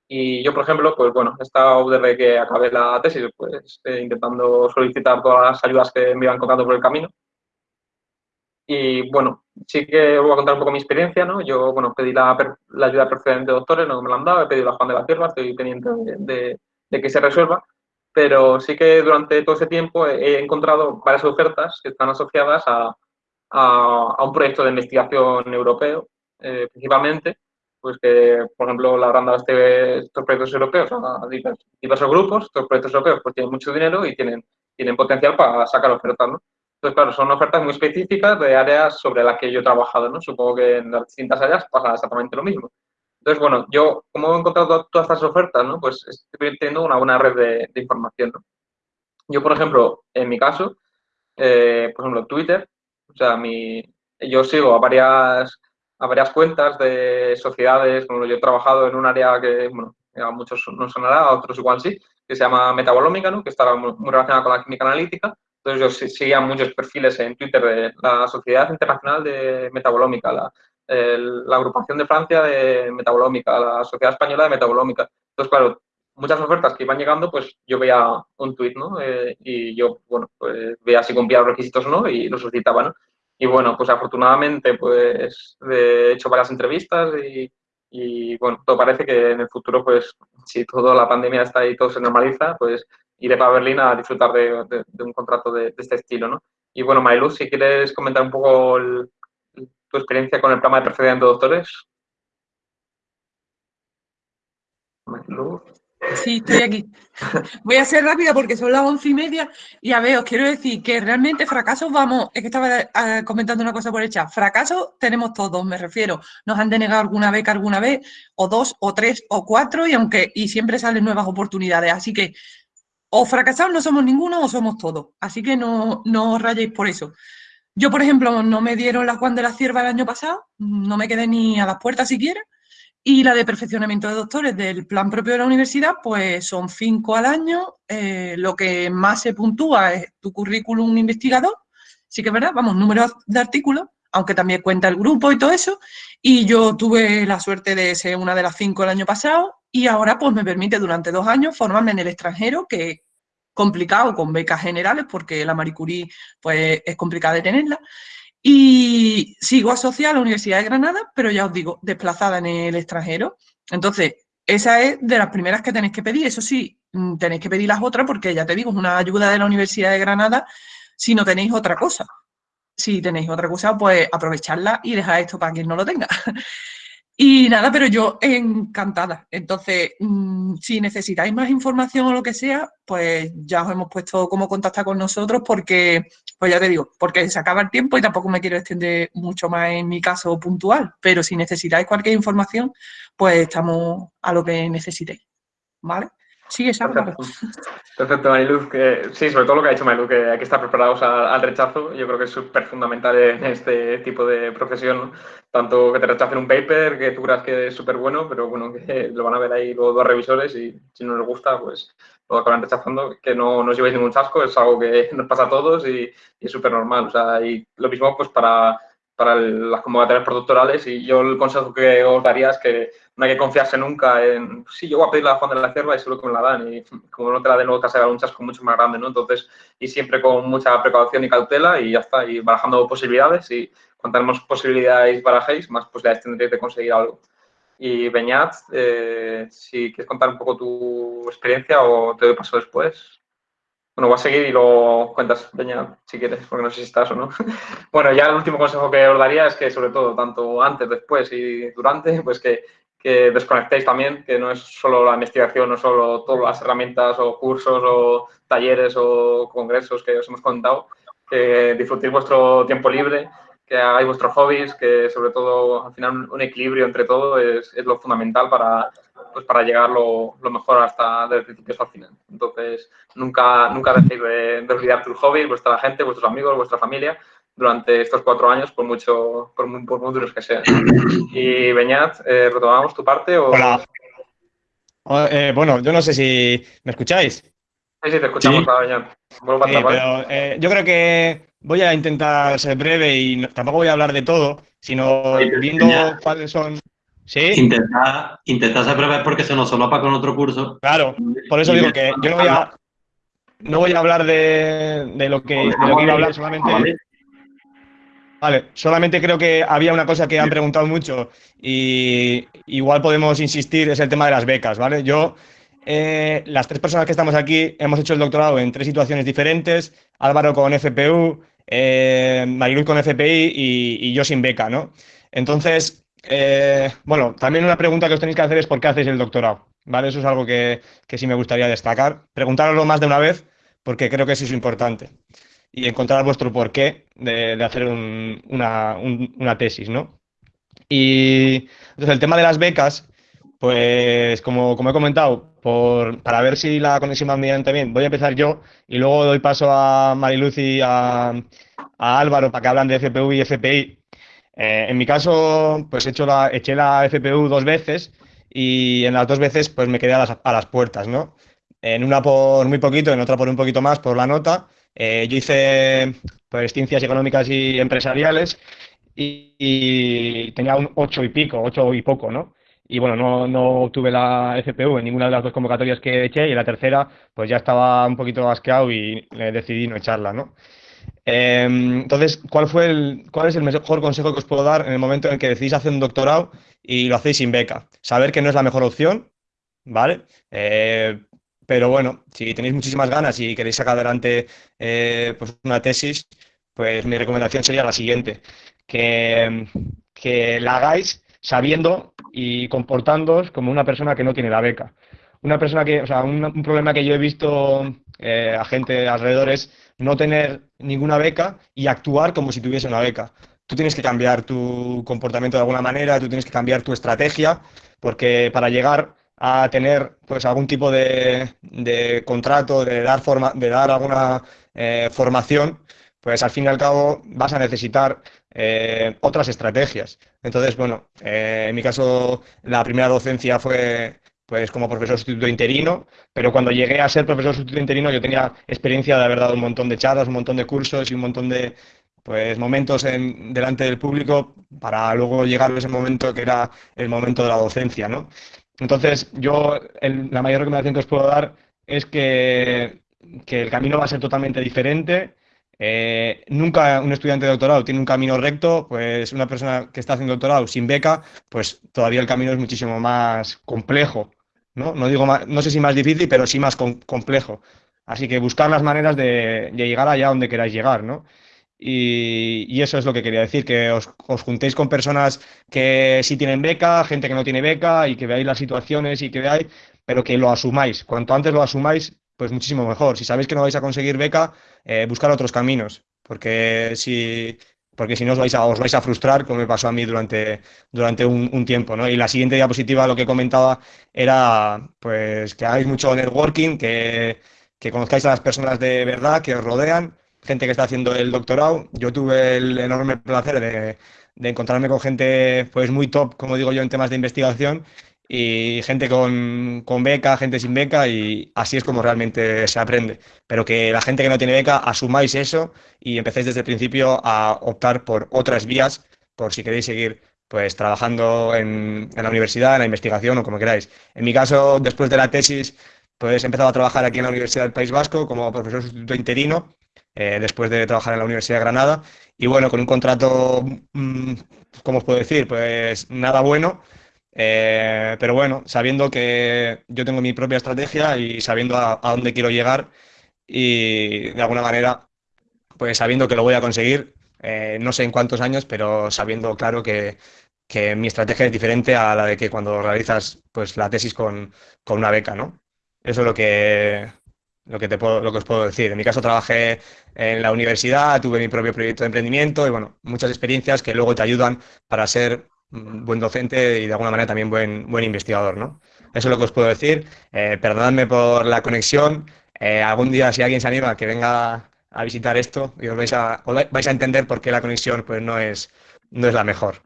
C: Y yo, por ejemplo, pues bueno, estado desde que acabé la tesis, pues eh, intentando solicitar todas las ayudas que me iban contando por el camino. Y bueno, sí que os voy a contar un poco mi experiencia, ¿no? Yo, bueno, pedí la, la ayuda precedente de doctores, no me la han dado, he pedido la Juan de la Tierra, estoy pendiente de, de, que se resuelva, pero sí que durante todo ese tiempo he encontrado varias ofertas que están asociadas a, a, un proyecto de investigación europeo, eh, principalmente, pues que, por ejemplo, la habrán dado este, estos proyectos europeos a diversos, grupos, estos proyectos europeos pues tienen mucho dinero y tienen, tienen potencial para sacar ofertas, ¿no? Entonces, claro, son ofertas muy específicas de áreas sobre las que yo he trabajado, ¿no? Supongo que en las distintas áreas pasa exactamente lo mismo. Entonces, bueno, yo, como he encontrado todas estas ofertas, ¿no? Pues estoy teniendo una buena red de, información. Yo, por ejemplo, en mi caso, eh, por ejemplo, Twitter, o sea, mi, yo sigo a varias, a varias cuentas de sociedades, como yo he trabajado en un área que, bueno, a muchos no sonará, a otros igual sí, que se llama metabolómica, ¿no? que está muy, relacionada con la química analítica. Entonces yo seguía muchos perfiles en Twitter de la Sociedad Internacional de Metabolómica, la, la Agrupación de Francia de Metabolómica, la Sociedad Española de Metabolómica. Entonces, claro, muchas ofertas que iban llegando, pues yo veía un tweet, ¿no? Eh, y yo, bueno, pues veía si cumplía los requisitos o no y lo solicitaba, ¿no? Y bueno, pues afortunadamente, pues he hecho varias entrevistas y, y, bueno, todo parece que en el futuro, pues si toda la pandemia está y todo se normaliza, pues iré para Berlín a disfrutar de, de, un contrato de, este estilo, ¿no? Y bueno, Mayluz, si quieres comentar un poco tu experiencia con el programa de de doctores.
B: Sí, estoy aquí. Voy a ser rápida porque son las once y media y a ver, os quiero decir que realmente fracasos vamos, es que estaba eh, comentando una cosa por el chat, fracasos tenemos todos, me refiero, nos han denegado alguna beca alguna vez, o dos, o tres, o cuatro, y aunque, y siempre salen nuevas oportunidades, así que o fracasados no somos ninguno o somos todos, así que no, no os rayéis por eso. Yo, por ejemplo, no me dieron la Juan de la Cierva el año pasado, no me quedé ni a las puertas siquiera, y la de perfeccionamiento de doctores del plan propio de la universidad, pues son cinco al año. Eh, lo que más se puntúa es tu currículum investigador. Sí que es verdad, vamos, números de artículos, aunque también cuenta el grupo y todo eso. Y yo tuve la suerte de ser una de las cinco el año pasado y ahora pues me permite durante dos años formarme en el extranjero, que complicado con becas generales porque la Marie pues es complicada de tenerla. Y sigo asociada a la Universidad de Granada, pero ya os digo, desplazada en el extranjero. Entonces, esa es de las primeras que tenéis que pedir. Eso sí, mm, tenéis que pedir las otras porque ya te digo, es una ayuda de la Universidad de Granada si no tenéis otra cosa. Si tenéis otra cosa, pues aprovecharla y dejar esto para quien no lo tenga. Y nada, pero yo encantada. Entonces, mm, si necesitáis más información o lo que sea, pues ya os hemos puesto cómo contactar con nosotros porque, pues ya te digo, porque se acaba el tiempo y tampoco me quiero extender mucho más en mi caso puntual. Pero si necesitáis cualquier información, pues estamos a lo que necesitéis. ¿Vale? Sí, exacto.
C: Perfecto, Mariluz. Que, sí, sobre todo lo que ha dicho Mariluz, que hay que estar preparados al, rechazo. Yo creo que es súper fundamental en este tipo de profesión. Tanto que te rechacen un paper, que tú creas que es súper bueno, pero bueno, que lo van a ver ahí los dos revisores y si no les gusta, pues lo acaban rechazando. Que no, no os llevéis ningún chasco, es algo que nos pasa a todos y, y es súper normal. O sea, y lo mismo pues para para las convocatorias productorales y yo el consejo que os daría es que no hay que confiarse nunca en, sí, yo voy a pedir la Juan de la Cierva y seguro que me la dan y como no te la den luego te hace un chasco mucho más grande, ¿no? Entonces, y siempre con mucha precaución y cautela y ya está, y barajando posibilidades y cuantas posibilidades barajéis, más posibilidades tendréis de conseguir algo. Y Beñat, eh, si quieres contar un poco tu experiencia o te doy paso después. Bueno, voy a seguir y lo cuentas, Beñat, si quieres, porque no sé si estás o no. bueno, ya el último consejo que os daría es que, sobre todo, tanto antes, después y durante, pues que, que desconectéis también, que no es solo la investigación, no solo todas las herramientas o cursos o talleres o congresos que os hemos contado, que disfrutéis vuestro tiempo libre que hagáis vuestros hobbies, que sobre todo al final un equilibrio entre todo es, es lo fundamental para, pues para llegar lo, mejor hasta desde el principio hasta el final. Entonces, nunca, nunca dejéis de, de, olvidar tus hobbies, vuestra gente, vuestros amigos, vuestra familia durante estos cuatro años, por mucho, por muy, por muy duros que sean. Y Beñat, eh, ¿retomamos tu parte? O...
E: Hola. Eh, bueno, yo no sé si me escucháis.
C: Sí, sí, te escuchamos, sí. Beñat.
E: Vuelvo a sí, pero, eh, yo creo que voy a intentar ser breve y no, tampoco voy a hablar de todo, sino sí, viendo ya. cuáles son. ¿Sí?
A: Intentar, intentar ser breve porque se nos solopa con otro curso.
E: Claro, por eso digo que yo no voy a, no voy a hablar de, de lo, que, de lo que iba a hablar solamente. Vale, solamente creo que había una cosa que han preguntado mucho y igual podemos insistir, es el tema de las becas, ¿vale? Yo eh, las tres personas que estamos aquí hemos hecho el doctorado en tres situaciones diferentes. Álvaro con FPU, eh, con FPI y, y, yo sin beca, ¿no? Entonces, eh, bueno, también una pregunta que os tenéis que hacer es por qué hacéis el doctorado, ¿vale? Eso es algo que, que sí me gustaría destacar. Preguntároslo más de una vez porque creo que eso es importante. Y encontrar vuestro porqué de, hacer un, una, un, una tesis, ¿no? Y entonces el tema de las becas, pues como, como he comentado, por, para ver si la conexión va bien, voy a empezar yo y luego doy paso a Mariluz y a, a Álvaro para que hablan de FPU y FPI. Eh, en mi caso, pues he hecho la, eché la FPU dos veces y en las dos veces pues me quedé a las, a las puertas, ¿no? En una por muy poquito, en otra por un poquito más por la nota. Eh, yo hice pues, ciencias económicas y empresariales y, tenía un ocho y pico, ocho y poco, ¿no? y bueno, no, no obtuve la FPU en ninguna de las dos convocatorias que eché y en la tercera pues ya estaba un poquito asqueado y decidí no echarla, ¿no? Eh, entonces, ¿cuál, fue el, ¿cuál es el mejor consejo que os puedo dar en el momento en que decidís hacer un doctorado y lo hacéis sin beca? Saber que no es la mejor opción, ¿vale? Eh, pero bueno, si tenéis muchísimas ganas y queréis sacar adelante eh, pues una tesis, pues mi recomendación sería la siguiente, que, que la hagáis sabiendo y comportándoos como una persona que no tiene la beca. Una persona que, o sea, un, problema que yo he visto eh, a gente alrededor es no tener ninguna beca y actuar como si tuviese una beca. Tú tienes que cambiar tu comportamiento de alguna manera, tú tienes que cambiar tu estrategia, porque para llegar a tener pues algún tipo de, de contrato, de dar, forma, de dar alguna eh, formación, pues al fin y al cabo vas a necesitar eh, otras estrategias. Entonces, bueno, eh, en mi caso la primera docencia fue pues como profesor sustituto interino, pero cuando llegué a ser profesor sustituto interino yo tenía experiencia de haber dado un montón de charlas, un montón de cursos y un montón de pues momentos en, delante del público para luego llegar a ese momento que era el momento de la docencia, ¿no? Entonces, yo la mayor recomendación que os puedo dar es que, que el camino va a ser totalmente diferente, eh, nunca un estudiante de doctorado tiene un camino recto, pues una persona que está haciendo doctorado sin beca, pues todavía el camino es muchísimo más complejo, ¿no? No, digo más, no sé si más difícil, pero sí más com complejo. Así que buscar las maneras de, de, llegar allá donde queráis llegar, ¿no? Y, eso es lo que quería decir, que os, juntéis con personas que sí tienen beca, gente que no tiene beca y que veáis las situaciones y que veáis, pero que lo asumáis. Cuanto antes lo asumáis, pues muchísimo mejor. Si sabéis que no vais a conseguir beca, eh, buscar otros caminos, porque si, porque si no os vais, a, os vais a frustrar, como me pasó a mí durante, durante un, un, tiempo. ¿no? Y la siguiente diapositiva, lo que comentaba, era pues que hagáis mucho networking, que, que conozcáis a las personas de verdad que os rodean, gente que está haciendo el doctorado. Yo tuve el enorme placer de, encontrarme con gente pues muy top, como digo yo, en temas de investigación y gente con, con, beca, gente sin beca y así es como realmente se aprende. Pero que la gente que no tiene beca asumáis eso y empecéis desde el principio a optar por otras vías por si queréis seguir pues trabajando en, en la universidad, en la investigación o como queráis. En mi caso, después de la tesis, pues he empezado a trabajar aquí en la Universidad del País Vasco como profesor sustituto interino, eh, después de trabajar en la Universidad de Granada. Y bueno, con un contrato, mmm, ¿cómo os puedo decir? Pues nada bueno, Eh, pero bueno, sabiendo que yo tengo mi propia estrategia y sabiendo a, a dónde quiero llegar y de alguna manera, pues sabiendo que lo voy a conseguir, eh, no sé en cuántos años, pero sabiendo claro que, que, mi estrategia es diferente a la de que cuando realizas pues, la tesis con, con una beca, ¿no? Eso es lo que, lo que, te puedo, lo que os puedo decir. En mi caso trabajé en la universidad, tuve mi propio proyecto de emprendimiento y bueno, muchas experiencias que luego te ayudan para ser buen docente y de alguna manera también buen, buen investigador, ¿no? Eso es lo que os puedo decir. Eh, perdonadme por la conexión. Eh, algún día, si alguien se anima, que venga a visitar esto y os vais a, vais a entender por qué la conexión pues, no, es, no es la mejor.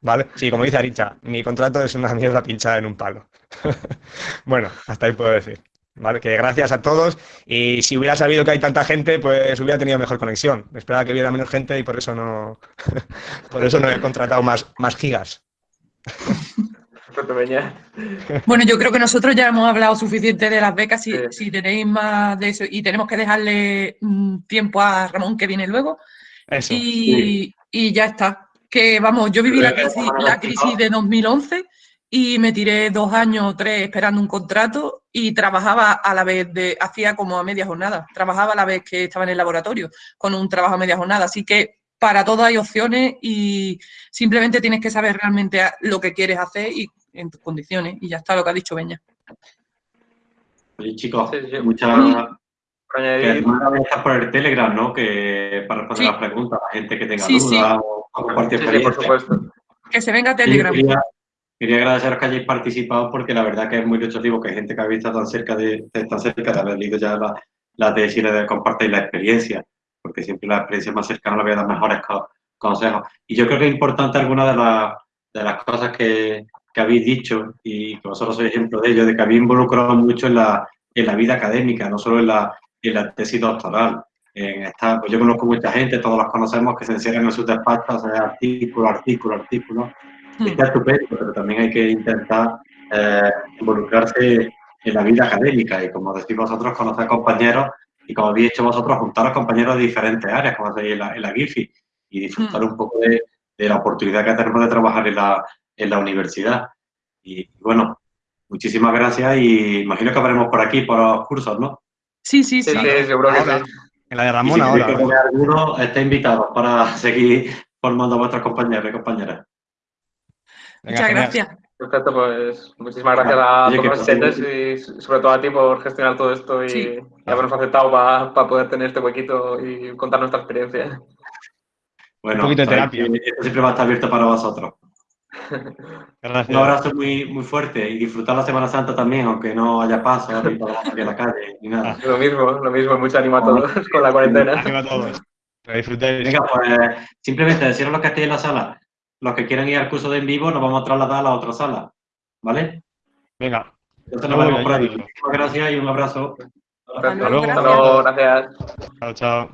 E: ¿Vale? Sí, como dice Aricha, mi contrato es una mierda pinchada en un palo. bueno, hasta ahí puedo decir. ¿Vale? Que gracias a todos y si hubiera sabido que hay tanta gente, pues hubiera tenido mejor conexión. Esperaba que hubiera menos gente y por eso no, por eso no he contratado más, más gigas.
B: Bueno, yo creo que nosotros ya hemos hablado suficiente de las becas. Si, sí. si tenéis más de eso y tenemos que dejarle mm, tiempo a Ramón que viene luego.
E: Eso,
B: y,
E: sí.
B: y, ya está. Que vamos, yo viví la crisis, la crisis de 2011 y me tiré dos años o tres esperando un contrato y trabajaba a la vez de, hacía como a media jornada, trabajaba a la vez que estaba en el laboratorio con un trabajo a media jornada. Así que para todo hay opciones y simplemente tienes que saber realmente lo que quieres hacer y en tus condiciones. Y ya está lo que ha dicho Beña.
A: Oye, chicos, sí, sí. muchas gracias por el Telegram, ¿no? Que para responder sí. las preguntas, la gente que tenga dudas o, o compartir experiencias.
C: por supuesto.
B: Que se venga a Telegram.
A: Quería, quería, agradeceros que hayáis participado porque la verdad que es muy ilustrativo que hay gente que habéis estado tan cerca de, tan cerca de haber leído ya la, la tesis y de compartir la experiencia, porque siempre la experiencia más cercana le voy a dar mejores consejos. Y yo creo que es importante alguna de, la, de las cosas que, que habéis dicho y que vosotros sois ejemplo de ello, de que habéis involucrado mucho en la, en la vida académica, no solo en la, en la tesis doctoral. En esta, pues yo conozco mucha gente, todos los conocemos, que se encierran en sus despachos, hacer artículo, artículo, artículo. Está estupendo, pero también hay que intentar eh, involucrarse en la vida académica y, como decís vosotros, conocer compañeros y, como habéis hecho vosotros, juntar a compañeros de diferentes áreas, como hacéis en la, en la GIFI, y disfrutar mm. un poco de, de, la oportunidad que tenemos de trabajar en la, en la universidad. Y bueno, muchísimas gracias y imagino que hablaremos por aquí, por los cursos, ¿no?
B: Sí, sí, sí.
C: sí, sí seguro que sí.
E: En la de Ramón
A: y si
E: ahora.
A: Que alguno está invitado para seguir formando a vuestros compañeros y compañeras.
B: Venga, Muchas gracias.
C: Perfecto, pues muchísimas gracias a Oye, todos los asistentes y sobre todo a ti por gestionar todo esto y, sí. y habernos aceptado para pa poder tener este huequito y contar nuestra experiencia.
A: Bueno,
E: un poquito de terapia.
A: Esto siempre va a estar abierto para vosotros.
E: Gracias.
A: Un abrazo muy, muy fuerte y disfrutar la Semana Santa también, aunque no haya paso ni para salir a la calle ni nada.
C: Lo mismo, lo mismo. Mucho ánimo a todos con la cuarentena.
E: Ánimo a todos.
A: Venga, pues simplemente deciros los que estéis en la sala. Los que quieran ir al curso de en vivo nos vamos a trasladar a la otra sala. ¿Vale?
E: Venga.
A: Entonces nos vemos por ahí. Muchas gracias y un abrazo.
C: Hasta luego. Hasta luego. Gracias.
E: Chao, chao.